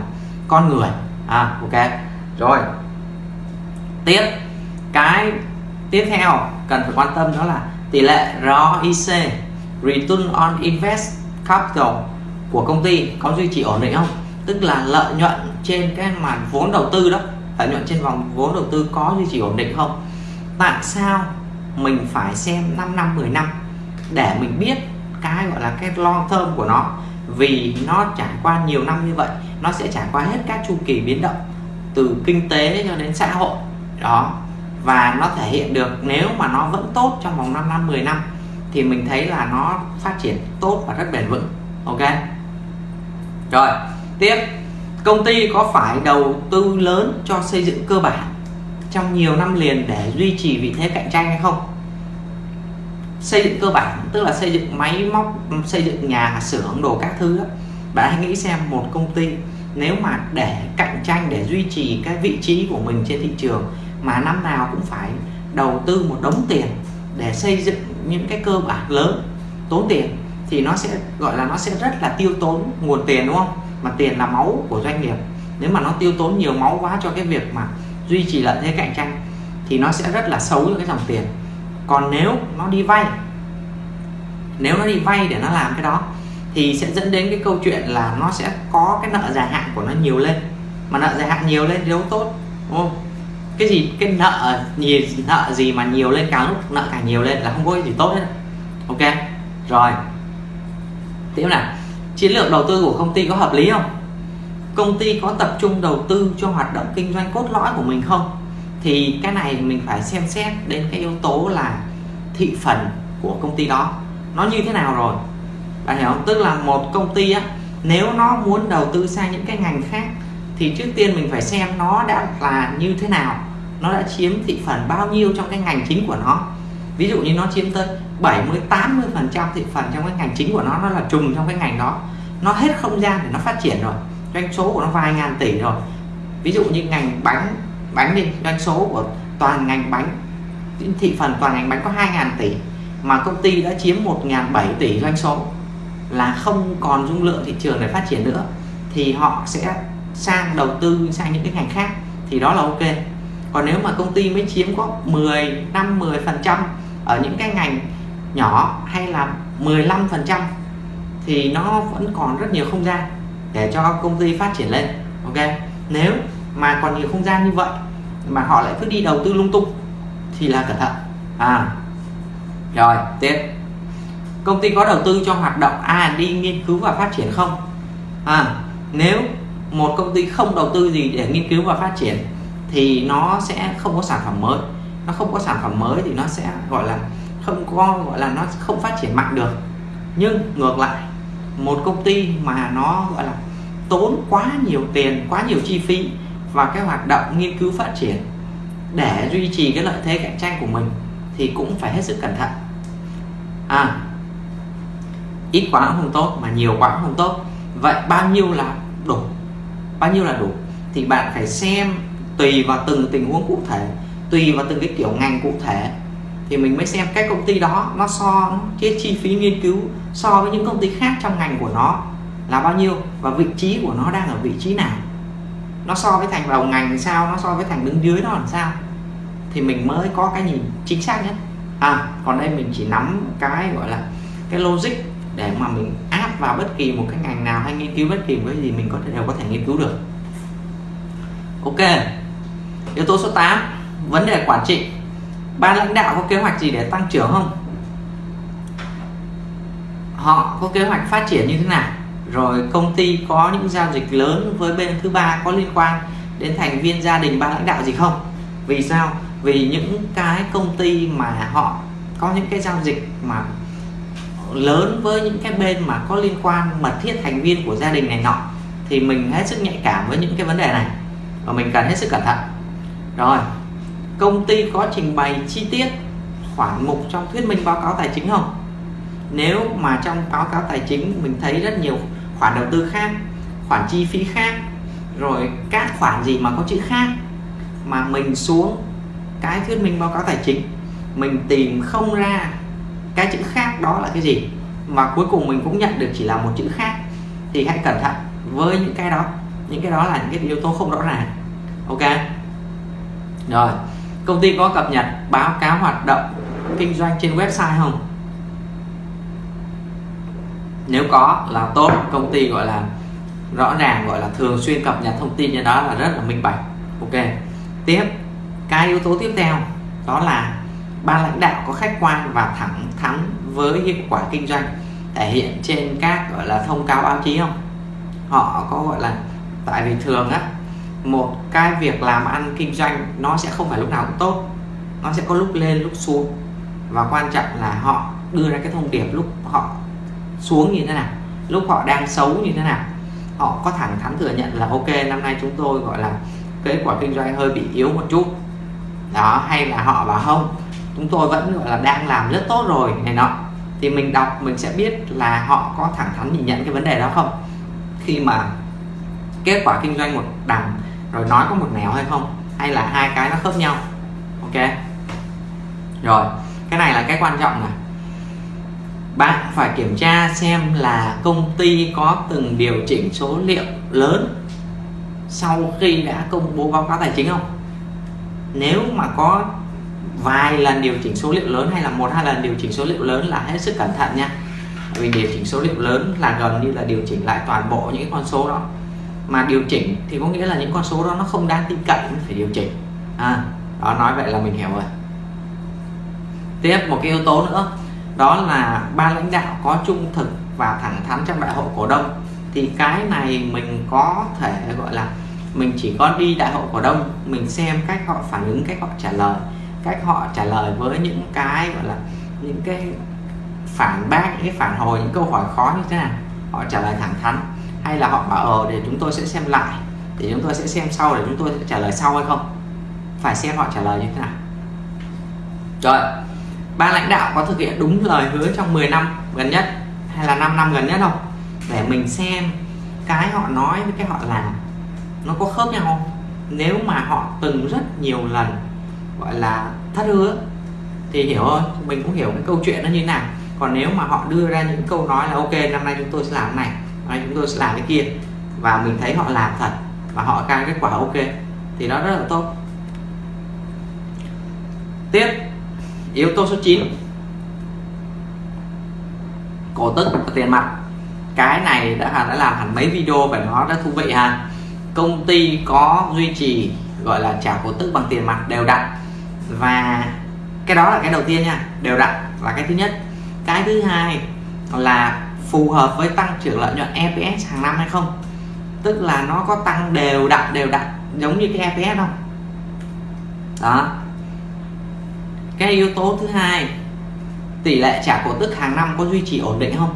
con người. À ok. Rồi tiếp. Cái tiếp theo cần phải quan tâm đó là tỷ lệ ROIC Return on Invest Capital, của công ty có duy trì ổn định không? Tức là lợi nhuận trên cái màn vốn đầu tư đó, lợi nhuận trên vòng vốn đầu tư có duy trì ổn định không? Tại sao mình phải xem 5 năm 10 năm để mình biết cái gọi là cái long term của nó? Vì nó trải qua nhiều năm như vậy, nó sẽ trải qua hết các chu kỳ biến động, từ kinh tế cho đến xã hội đó. Và nó thể hiện được nếu mà nó vẫn tốt trong vòng 5 năm 10 năm, thì mình thấy là nó phát triển tốt và rất bền vững. Ok? Rồi, tiếp. Công ty có phải đầu tư lớn cho xây dựng cơ bản trong nhiều năm liền để duy trì vị thế cạnh tranh hay không? Xây dựng cơ bản, tức là xây dựng máy móc, xây dựng nhà, xưởng, đồ các thứ đó. bạn hãy nghĩ xem một công ty nếu mà để cạnh tranh, để duy trì cái vị trí của mình trên thị trường mà năm nào cũng phải đầu tư một đống tiền để xây dựng những cái cơ bản lớn, tốn tiền. Thì nó sẽ, gọi là nó sẽ rất là tiêu tốn nguồn tiền, đúng không? Mà tiền là máu của doanh nghiệp. Nếu mà nó tiêu tốn nhiều máu quá cho cái việc mà duy trì lợi thế cạnh tranh, thì nó sẽ rất là xấu cho cái dòng tiền. Còn nếu nó đi vay, nếu nó đi vay để nó làm cái đó, thì sẽ dẫn đến cái câu chuyện là nó sẽ có cái nợ dài hạn của nó nhiều lên. Mà nợ dài hạn nhiều lên thì đâu tốt, đúng không? Cái gì, cái nợ gì nợ gì mà nhiều lên, càng lúc nợ càng nhiều lên là không có cái gì tốt hết. Ok? Rồi. Tiếp nào chiến lược đầu tư của công ty có hợp lý không? Công ty có tập trung đầu tư cho hoạt động kinh doanh cốt lõi của mình không? Thì cái này mình phải xem xét đến cái yếu tố là thị phần của công ty đó. Nó như thế nào rồi? Bạn hiểu không? Tức là một công ty á, nếu nó muốn đầu tư sang những cái ngành khác, thì trước tiên mình phải xem nó đã là như thế nào nó đã chiếm thị phần bao nhiêu trong cái ngành chính của nó? Ví dụ như nó chiếm tới 70 80 phần trăm thị phần trong cái ngành chính của nó nó là trùng trong cái ngành đó. Nó hết không gian để nó phát triển rồi. Doanh số của nó vài ngàn tỷ rồi. Ví dụ như ngành bánh bánh đi, doanh số của toàn ngành bánh, thị phần toàn ngành bánh có 2 ngàn tỷ, mà công ty đã chiếm 1 ngàn 7 tỷ doanh số là không còn dung lượng thị trường để phát triển nữa, thì họ sẽ sang đầu tư sang những cái ngành khác, thì đó là ok còn nếu mà công ty mới chiếm có 10 5 10 phần trăm ở những cái ngành nhỏ hay là 15 phần trăm thì nó vẫn còn rất nhiều không gian để cho công ty phát triển lên, ok? Nếu mà còn nhiều không gian như vậy mà họ lại cứ đi đầu tư lung tung thì là cẩn thận. À rồi, tiếp. Công ty có đầu tư cho hoạt động R&D nghiên cứu và phát triển không? À nếu một công ty không đầu tư gì để nghiên cứu và phát triển thì nó sẽ không có sản phẩm mới. Nó không có sản phẩm mới thì nó sẽ, gọi là, không có, gọi là, nó không phát triển mạnh được. Nhưng ngược lại, một công ty mà nó, gọi là, tốn quá nhiều tiền, quá nhiều chi phí và cái hoạt động nghiên cứu phát triển để duy trì cái lợi thế cạnh tranh của mình thì cũng phải hết sức cẩn thận. À ít quá cũng không tốt mà nhiều quá cũng không tốt. Vậy bao nhiêu là đủ? Bao nhiêu là đủ? Thì bạn phải xem tùy vào từng tình huống cụ thể, tùy vào từng cái kiểu ngành cụ thể, thì mình mới xem cái công ty đó nó so, cái chi phí nghiên cứu so với những công ty khác trong ngành của nó là bao nhiêu và vị trí của nó đang ở vị trí nào. Nó so với thành đầu ngành sao, nó so với thành đứng dưới nó làm sao? Thì mình mới có cái nhìn chính xác nhất. À còn đây mình chỉ nắm cái gọi là cái logic để mà mình áp vào bất kỳ một cái ngành nào hay nghiên cứu bất kỳ cái gì mình có thể đều có thể nghiên cứu được. Ok yếu tố số 8 vấn đề quản trị. Ban lãnh đạo có kế hoạch gì để tăng trưởng không? Họ có kế hoạch phát triển như thế nào? Rồi công ty có những giao dịch lớn với bên thứ ba có liên quan đến thành viên gia đình ban lãnh đạo gì không? Vì sao? Vì những cái công ty mà họ có những cái giao dịch mà lớn với những cái bên mà có liên quan mật thiết thành viên của gia đình này nọ, thì mình hết sức nhạy cảm với những cái vấn đề này. Và mình cần hết sức cẩn thận rồi, công ty có trình bày chi tiết khoản mục trong thuyết minh báo cáo tài chính không? Nếu mà trong báo cáo tài chính mình thấy rất nhiều khoản đầu tư khác, khoản chi phí khác, rồi các khoản gì mà có chữ khác, mà mình xuống cái thuyết minh báo cáo tài chính, mình tìm không ra cái chữ khác đó là cái gì, mà cuối cùng mình cũng nhận được chỉ là một chữ khác, thì hãy cẩn thận với những cái đó. Những cái đó là những cái yếu tố không rõ ràng. Ok? Rồi, công ty có cập nhật báo cáo hoạt động kinh doanh trên website không? Nếu có là tốt, công ty gọi là rõ ràng, gọi là thường xuyên cập nhật thông tin như đó là rất là minh bạch. Ok, tiếp, cái yếu tố tiếp theo, đó là ban lãnh đạo có khách quan và thẳng thắn với hiệu quả kinh doanh thể hiện trên các, gọi là thông cáo báo chí không? Họ có gọi là, tại vì thường á một cái việc làm ăn kinh doanh nó sẽ không phải lúc nào cũng tốt. Nó sẽ có lúc lên, lúc xuống. Và quan trọng là họ đưa ra cái thông điệp lúc họ xuống như thế nào, lúc họ đang xấu như thế nào. Họ có thẳng thắn thừa nhận là, ok, năm nay chúng tôi, gọi là kết quả kinh doanh hơi bị yếu một chút. Đó, hay là họ bảo, không, chúng tôi vẫn, gọi là, đang làm rất tốt rồi. Này nọ. Thì mình đọc, mình sẽ biết là họ có thẳng thắn nhìn nhận cái vấn đề đó không? Khi mà kết quả kinh doanh một đằng rồi nói có một nẻo hay không? Hay là hai cái nó khớp nhau? Ok. Rồi, cái này là cái quan trọng này bạn phải kiểm tra xem là công ty có từng điều chỉnh số liệu lớn sau khi đã công bố báo cáo tài chính không? Nếu mà có vài lần điều chỉnh số liệu lớn hay là một, hai lần điều chỉnh số liệu lớn là hết sức cẩn thận nha. Vì điều chỉnh số liệu lớn là gần như là điều chỉnh lại toàn bộ những con số đó mà điều chỉnh thì có nghĩa là những con số đó nó không đáng tin cậy phải điều chỉnh. À, đó nói vậy là mình hiểu rồi. Tiếp một cái yếu tố nữa đó là ban lãnh đạo có trung thực và thẳng thắn trong đại hội cổ đông. Thì cái này mình có thể gọi là mình chỉ có đi đại hội cổ đông mình xem cách họ phản ứng cách họ trả lời cách họ trả lời với những cái gọi là những cái phản bác những cái phản hồi những câu hỏi khó như thế nào họ trả lời thẳng thắn hay là họ bảo ờ để chúng tôi sẽ xem lại, để chúng tôi sẽ xem sau, để chúng tôi sẽ trả lời sau hay không? Phải xem họ trả lời như thế nào. Rồi, ban lãnh đạo có thực hiện đúng lời hứa trong 10 năm gần nhất, hay là 5 năm gần nhất không? Để mình xem cái họ nói với cái họ làm, nó có khớp nhau không? Nếu mà họ từng rất nhiều lần, gọi là thất hứa, thì hiểu thôi, mình cũng hiểu cái câu chuyện nó như thế nào. Còn nếu mà họ đưa ra những câu nói là, ok, năm nay chúng tôi sẽ làm cái này năm chúng tôi sẽ làm cái kia. Và mình thấy họ làm thật, và họ cao kết quả ok, thì nó rất là tốt. Tiếp, yếu tố số 9 cổ tức và tiền mặt. Cái này đã đã làm hẳn mấy video về nó rất thú vị ha. Công ty có duy trì, gọi là trả cổ tức bằng tiền mặt đều đặn. Và cái đó là cái đầu tiên nha, đều đặn là cái thứ nhất. Cái thứ hai là phù hợp với tăng trưởng lợi nhuận EPS hàng năm hay không? Tức là nó có tăng đều đặn đều đặn, giống như cái EPS không? Đó. Cái yếu tố thứ hai, tỷ lệ trả cổ tức hàng năm có duy trì ổn định không?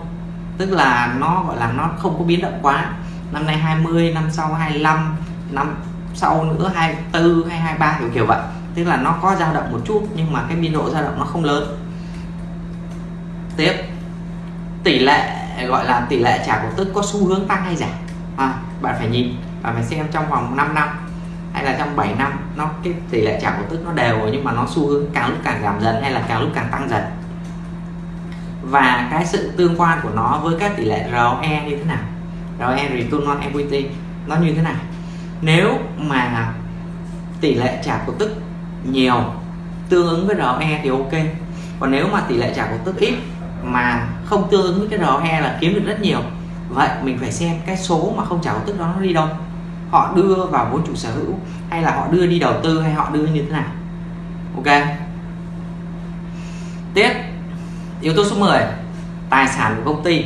Tức là nó, gọi là nó không có biến động quá. Năm nay 20 năm sau 25 năm sau nữa 24 hay 23 kiểu kiểu vậy. Tức là nó có dao động một chút, nhưng mà cái biên độ dao động nó không lớn. Tiếp. Tỷ lệ Ờ, gọi là tỷ lệ trả cổ tức có xu hướng tăng hay giảm? À, bạn phải nhìn bạn phải xem trong vòng 5 năm hay là trong 7 năm nó cái tỷ lệ trả cổ tức nó đều rồi nhưng mà nó xu hướng càng lúc càng giảm dần hay là càng lúc càng tăng dần? Và cái sự tương quan của nó với các tỷ lệ ROE như thế nào? ROE return on equity nó như thế nào? Nếu mà tỷ lệ trả cổ tức nhiều tương ứng với ROE thì ok. Còn nếu mà tỷ lệ trả cổ tức ít mà không tương ứng với cái ROE là kiếm được rất nhiều. Vậy mình phải xem cái số mà không trả cổ tức đó nó đi đâu. Họ đưa vào vốn chủ sở hữu hay là họ đưa đi đầu tư hay họ đưa như thế nào? Ok. Tiếp. Yếu tố số 10 tài sản của công ty.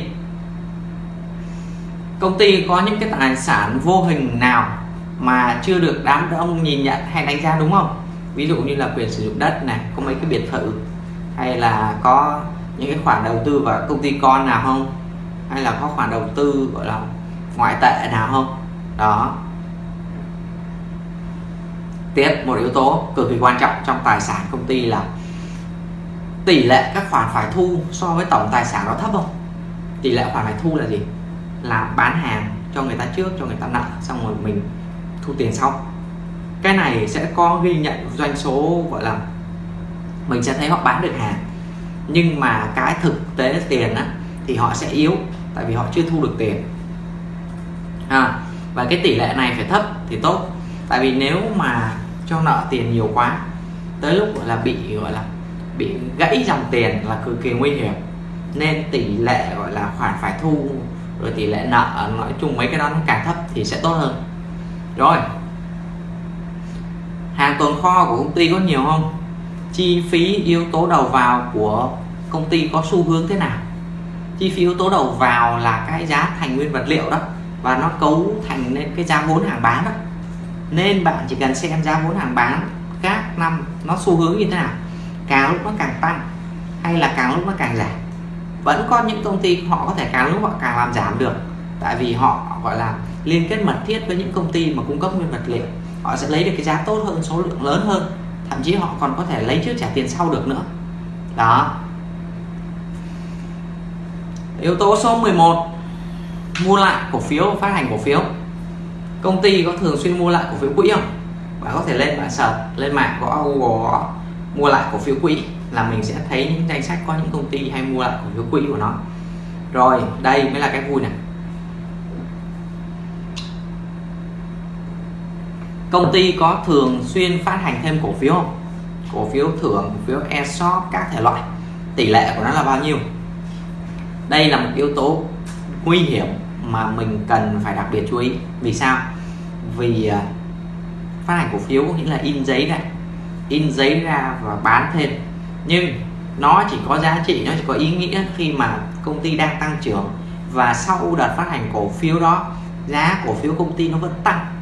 Công ty có những cái tài sản vô hình nào mà chưa được đám đông nhìn nhận hay đánh giá đúng không? Ví dụ như là quyền sử dụng đất này, có mấy cái biệt thự hay là có những cái khoản đầu tư vào công ty con nào không? Hay là có khoản đầu tư, gọi là, ngoại tệ nào không? Đó. Tiếp, một yếu tố cực kỳ quan trọng trong tài sản công ty là tỷ lệ các khoản phải thu so với tổng tài sản đó thấp không? Tỷ lệ khoản phải thu là gì? Là bán hàng cho người ta trước, cho người ta nợ, xong rồi mình thu tiền sau. Cái này sẽ có ghi nhận doanh số, gọi là, mình sẽ thấy họ bán được hàng nhưng mà cái thực tế tiền á, thì họ sẽ yếu tại vì họ chưa thu được tiền. À, và cái tỷ lệ này phải thấp thì tốt. Tại vì nếu mà cho nợ tiền nhiều quá tới lúc gọi là bị gọi là bị gãy dòng tiền là cực kỳ nguy hiểm. Nên tỷ lệ gọi là khoản phải thu rồi tỷ lệ nợ nói chung mấy cái đó nó càng thấp thì sẽ tốt hơn. Rồi hàng tồn kho của công ty có nhiều không? Chi phí yếu tố đầu vào của công ty có xu hướng thế nào? Chi phí yếu tố đầu vào là cái giá thành nguyên vật liệu đó, và nó cấu thành nên cái giá vốn hàng bán đó. Nên bạn chỉ cần xem giá vốn hàng bán các năm nó xu hướng như thế nào, càng lúc nó càng tăng hay là càng lúc nó càng giảm. Vẫn có những công ty họ có thể càng lúc họ càng làm giảm được, tại vì họ gọi là liên kết mật thiết với những công ty mà cung cấp nguyên vật liệu. Họ sẽ lấy được cái giá tốt hơn, số lượng lớn hơn thậm chí họ còn có thể lấy trước trả tiền sau được nữa. Đó. Yếu tố số 11 mua lại cổ phiếu, phát hành cổ phiếu. Công ty có thường xuyên mua lại cổ phiếu quỹ không? Bạn có thể lên bạn search, lên mạng có Google mua lại cổ phiếu quỹ là mình sẽ thấy những danh sách có những công ty hay mua lại cổ phiếu quỹ của nó. Rồi, đây mới là cái vui này công ty có thường xuyên phát hành thêm cổ phiếu không? Cổ phiếu thưởng, cổ phiếu ESOP các thể loại. Tỷ lệ của nó là bao nhiêu? Đây là một yếu tố nguy hiểm mà mình cần phải đặc biệt chú ý. Vì sao? Vì à, phát hành cổ phiếu nghĩa là in giấy này. In giấy ra và bán thêm. Nhưng nó chỉ có giá trị, nó chỉ có ý nghĩa khi mà công ty đang tăng trưởng. Và sau đợt phát hành cổ phiếu đó, giá cổ phiếu công ty nó vẫn tăng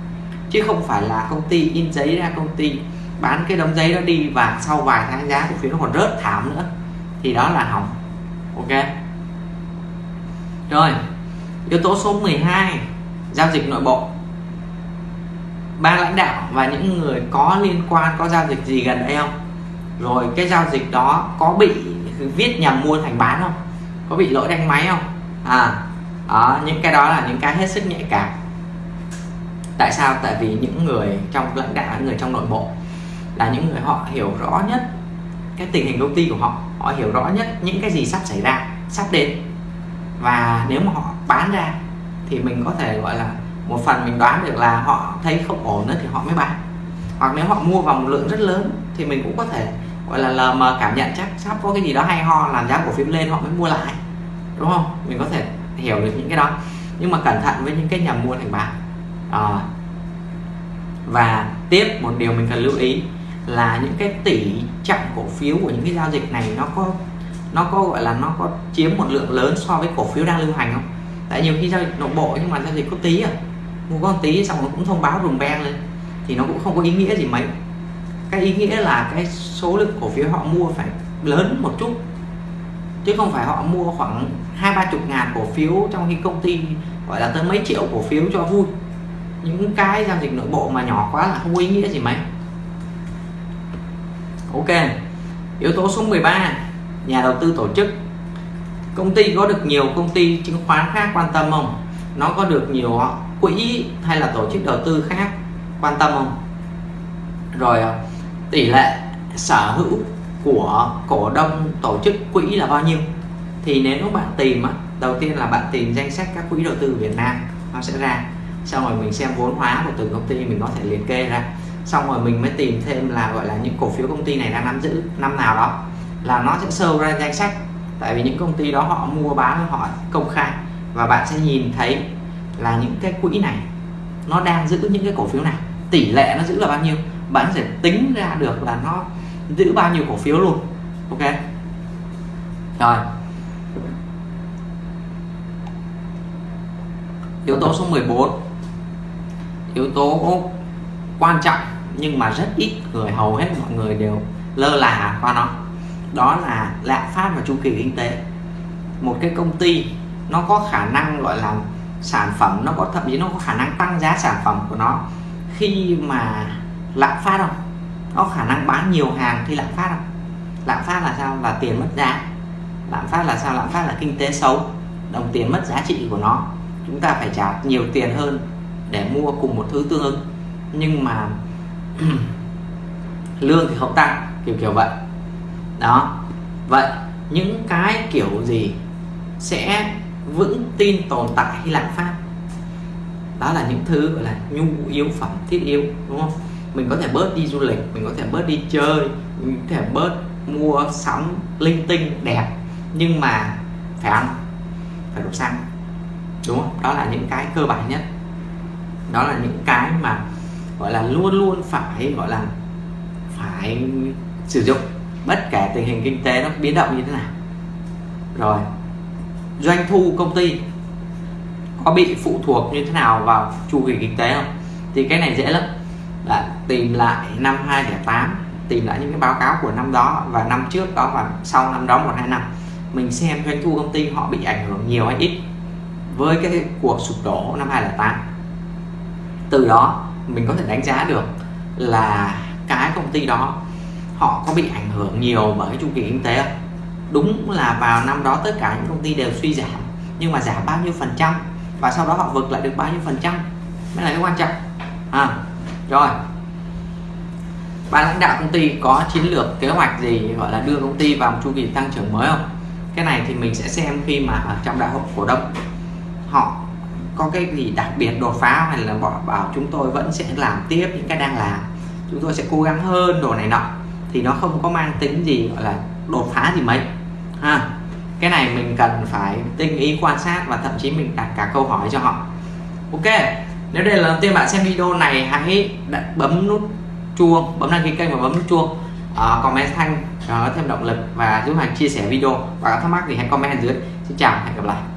chứ không phải là công ty in giấy ra công ty bán cái đống giấy đó đi và sau vài tháng giá cổ phiếu nó còn rớt thảm nữa. Thì đó là hỏng. Ok. Rồi yếu tố số 12 giao dịch nội bộ. Ban lãnh đạo và những người có liên quan có giao dịch gì gần đây không? Rồi cái giao dịch đó có bị viết nhầm mua thành bán không? Có bị lỗi đánh máy không? À đó, những cái đó là những cái hết sức nhạy cảm tại sao? Tại vì những người trong, lãnh đạo, những người trong nội bộ là những người họ hiểu rõ nhất cái tình hình công ty của họ. Họ hiểu rõ nhất những cái gì sắp xảy ra, sắp đến. Và nếu mà họ bán ra thì mình có thể gọi là một phần mình đoán được là họ thấy không ổn nữa thì họ mới bán. Hoặc nếu họ mua vào một lượng rất lớn thì mình cũng có thể gọi là lờ mờ cảm nhận chắc sắp có cái gì đó hay ho, làm giá cổ phiếu lên họ mới mua lại. Đúng không? Mình có thể hiểu được những cái đó. Nhưng mà cẩn thận với những cái nhà mua thành bán à. và tiếp một điều mình cần lưu ý là những cái tỷ trọng cổ phiếu của những cái giao dịch này nó có nó có gọi là nó có chiếm một lượng lớn so với cổ phiếu đang lưu hành không? Tại nhiều khi giao dịch nội bộ nhưng mà giao dịch có tí à mua có tí xong nó cũng thông báo rùm beng lên thì nó cũng không có ý nghĩa gì mấy. Cái ý nghĩa là cái số lượng cổ phiếu họ mua phải lớn một chút, chứ không phải họ mua khoảng hai ba chục ngàn cổ phiếu trong khi công ty gọi là tới mấy triệu cổ phiếu cho vui những cái giao dịch nội bộ mà nhỏ quá là không có ý nghĩa gì mấy. Ok yếu tố số 13 nhà đầu tư tổ chức. Công ty có được nhiều công ty chứng khoán khác quan tâm không? Nó có được nhiều quỹ hay là tổ chức đầu tư khác quan tâm không? Rồi tỷ lệ sở hữu của cổ đông tổ chức quỹ là bao nhiêu? Thì nếu bạn tìm á, đầu tiên là bạn tìm danh sách các quỹ đầu tư Việt Nam nó sẽ ra xong rồi mình xem vốn hóa của từng công ty, mình có thể liệt kê ra. Xong rồi mình mới tìm thêm là, gọi là, những cổ phiếu công ty này đang nắm giữ năm nào đó. Là nó sẽ sâu ra danh sách. Tại vì những công ty đó họ mua bán, họ công khai. Và bạn sẽ nhìn thấy là những cái quỹ này, nó đang giữ những cái cổ phiếu này. Tỷ lệ nó giữ là bao nhiêu? Bạn sẽ tính ra được là nó giữ bao nhiêu cổ phiếu luôn. Ok? Rồi. Yếu tố số 14 yếu tố quan trọng, nhưng mà rất ít người, hầu hết mọi người đều lơ là qua nó. Đó là lạm phát và chu kỳ kinh tế. Một cái công ty, nó có khả năng gọi là sản phẩm, nó có, thậm chí nó có khả năng tăng giá sản phẩm của nó khi mà lạm phát không? Nó khả năng bán nhiều hàng khi lạm phát không? Lạm phát là sao? Là tiền mất giá. Lạm phát là sao? Lạm phát là kinh tế xấu. Đồng tiền mất giá trị của nó. Chúng ta phải trả nhiều tiền hơn để mua cùng một thứ tương ứng. Nhưng mà lương thì không tăng, kiểu kiểu vậy. Đó. Vậy những cái kiểu gì sẽ vững tin tồn tại khi lạm phát? Đó là những thứ gọi là nhu yếu phẩm, thiết yếu, đúng không? Mình có thể bớt đi du lịch, mình có thể bớt đi chơi, mình có thể bớt mua sắm linh tinh đẹp, nhưng mà phải ăn, phải đủ xăng, đúng không? Đó là những cái cơ bản nhất đó là những cái mà, gọi là, luôn luôn phải, gọi là, phải sử dụng. Bất kể tình hình kinh tế nó biến động như thế nào. Rồi, doanh thu công ty có bị phụ thuộc như thế nào vào chu kỳ kinh tế không? Thì cái này dễ lắm. Là tìm lại năm 2008 tìm lại những cái báo cáo của năm đó và năm trước đó và sau năm đó một hai năm, mình xem doanh thu công ty họ bị ảnh hưởng nhiều hay ít với cái cuộc sụp đổ năm 2008 từ đó mình có thể đánh giá được là cái công ty đó họ có bị ảnh hưởng nhiều bởi cái chu kỳ kinh tế không? Đúng là vào năm đó tất cả những công ty đều suy giảm nhưng mà giảm bao nhiêu phần trăm? Và sau đó họ vực lại được bao nhiêu phần trăm? Mới là cái quan trọng. À, rồi. Ban lãnh đạo công ty có chiến lược kế hoạch gì gọi là đưa công ty vào một chu kỳ tăng trưởng mới không? Cái này thì mình sẽ xem khi mà ở trong đại hội cổ đông. Họ có cái gì đặc biệt đột phá hay là bảo, bảo chúng tôi vẫn sẽ làm tiếp những cái đang làm. Chúng tôi sẽ cố gắng hơn đồ này nọ. Thì nó không có mang tính gì gọi là đột phá gì mấy. Ha. Cái này mình cần phải tinh ý quan sát và thậm chí mình đặt cả câu hỏi cho họ. Ok. Nếu đây là lần đầu tiên bạn xem video này hãy bấm nút chuông bấm đăng ký kênh và bấm nút chuông uh, comment thanh uh, thêm động lực và giúp hàng chia sẻ video. Và có thắc mắc thì hãy comment dưới. Xin chào hẹn gặp lại.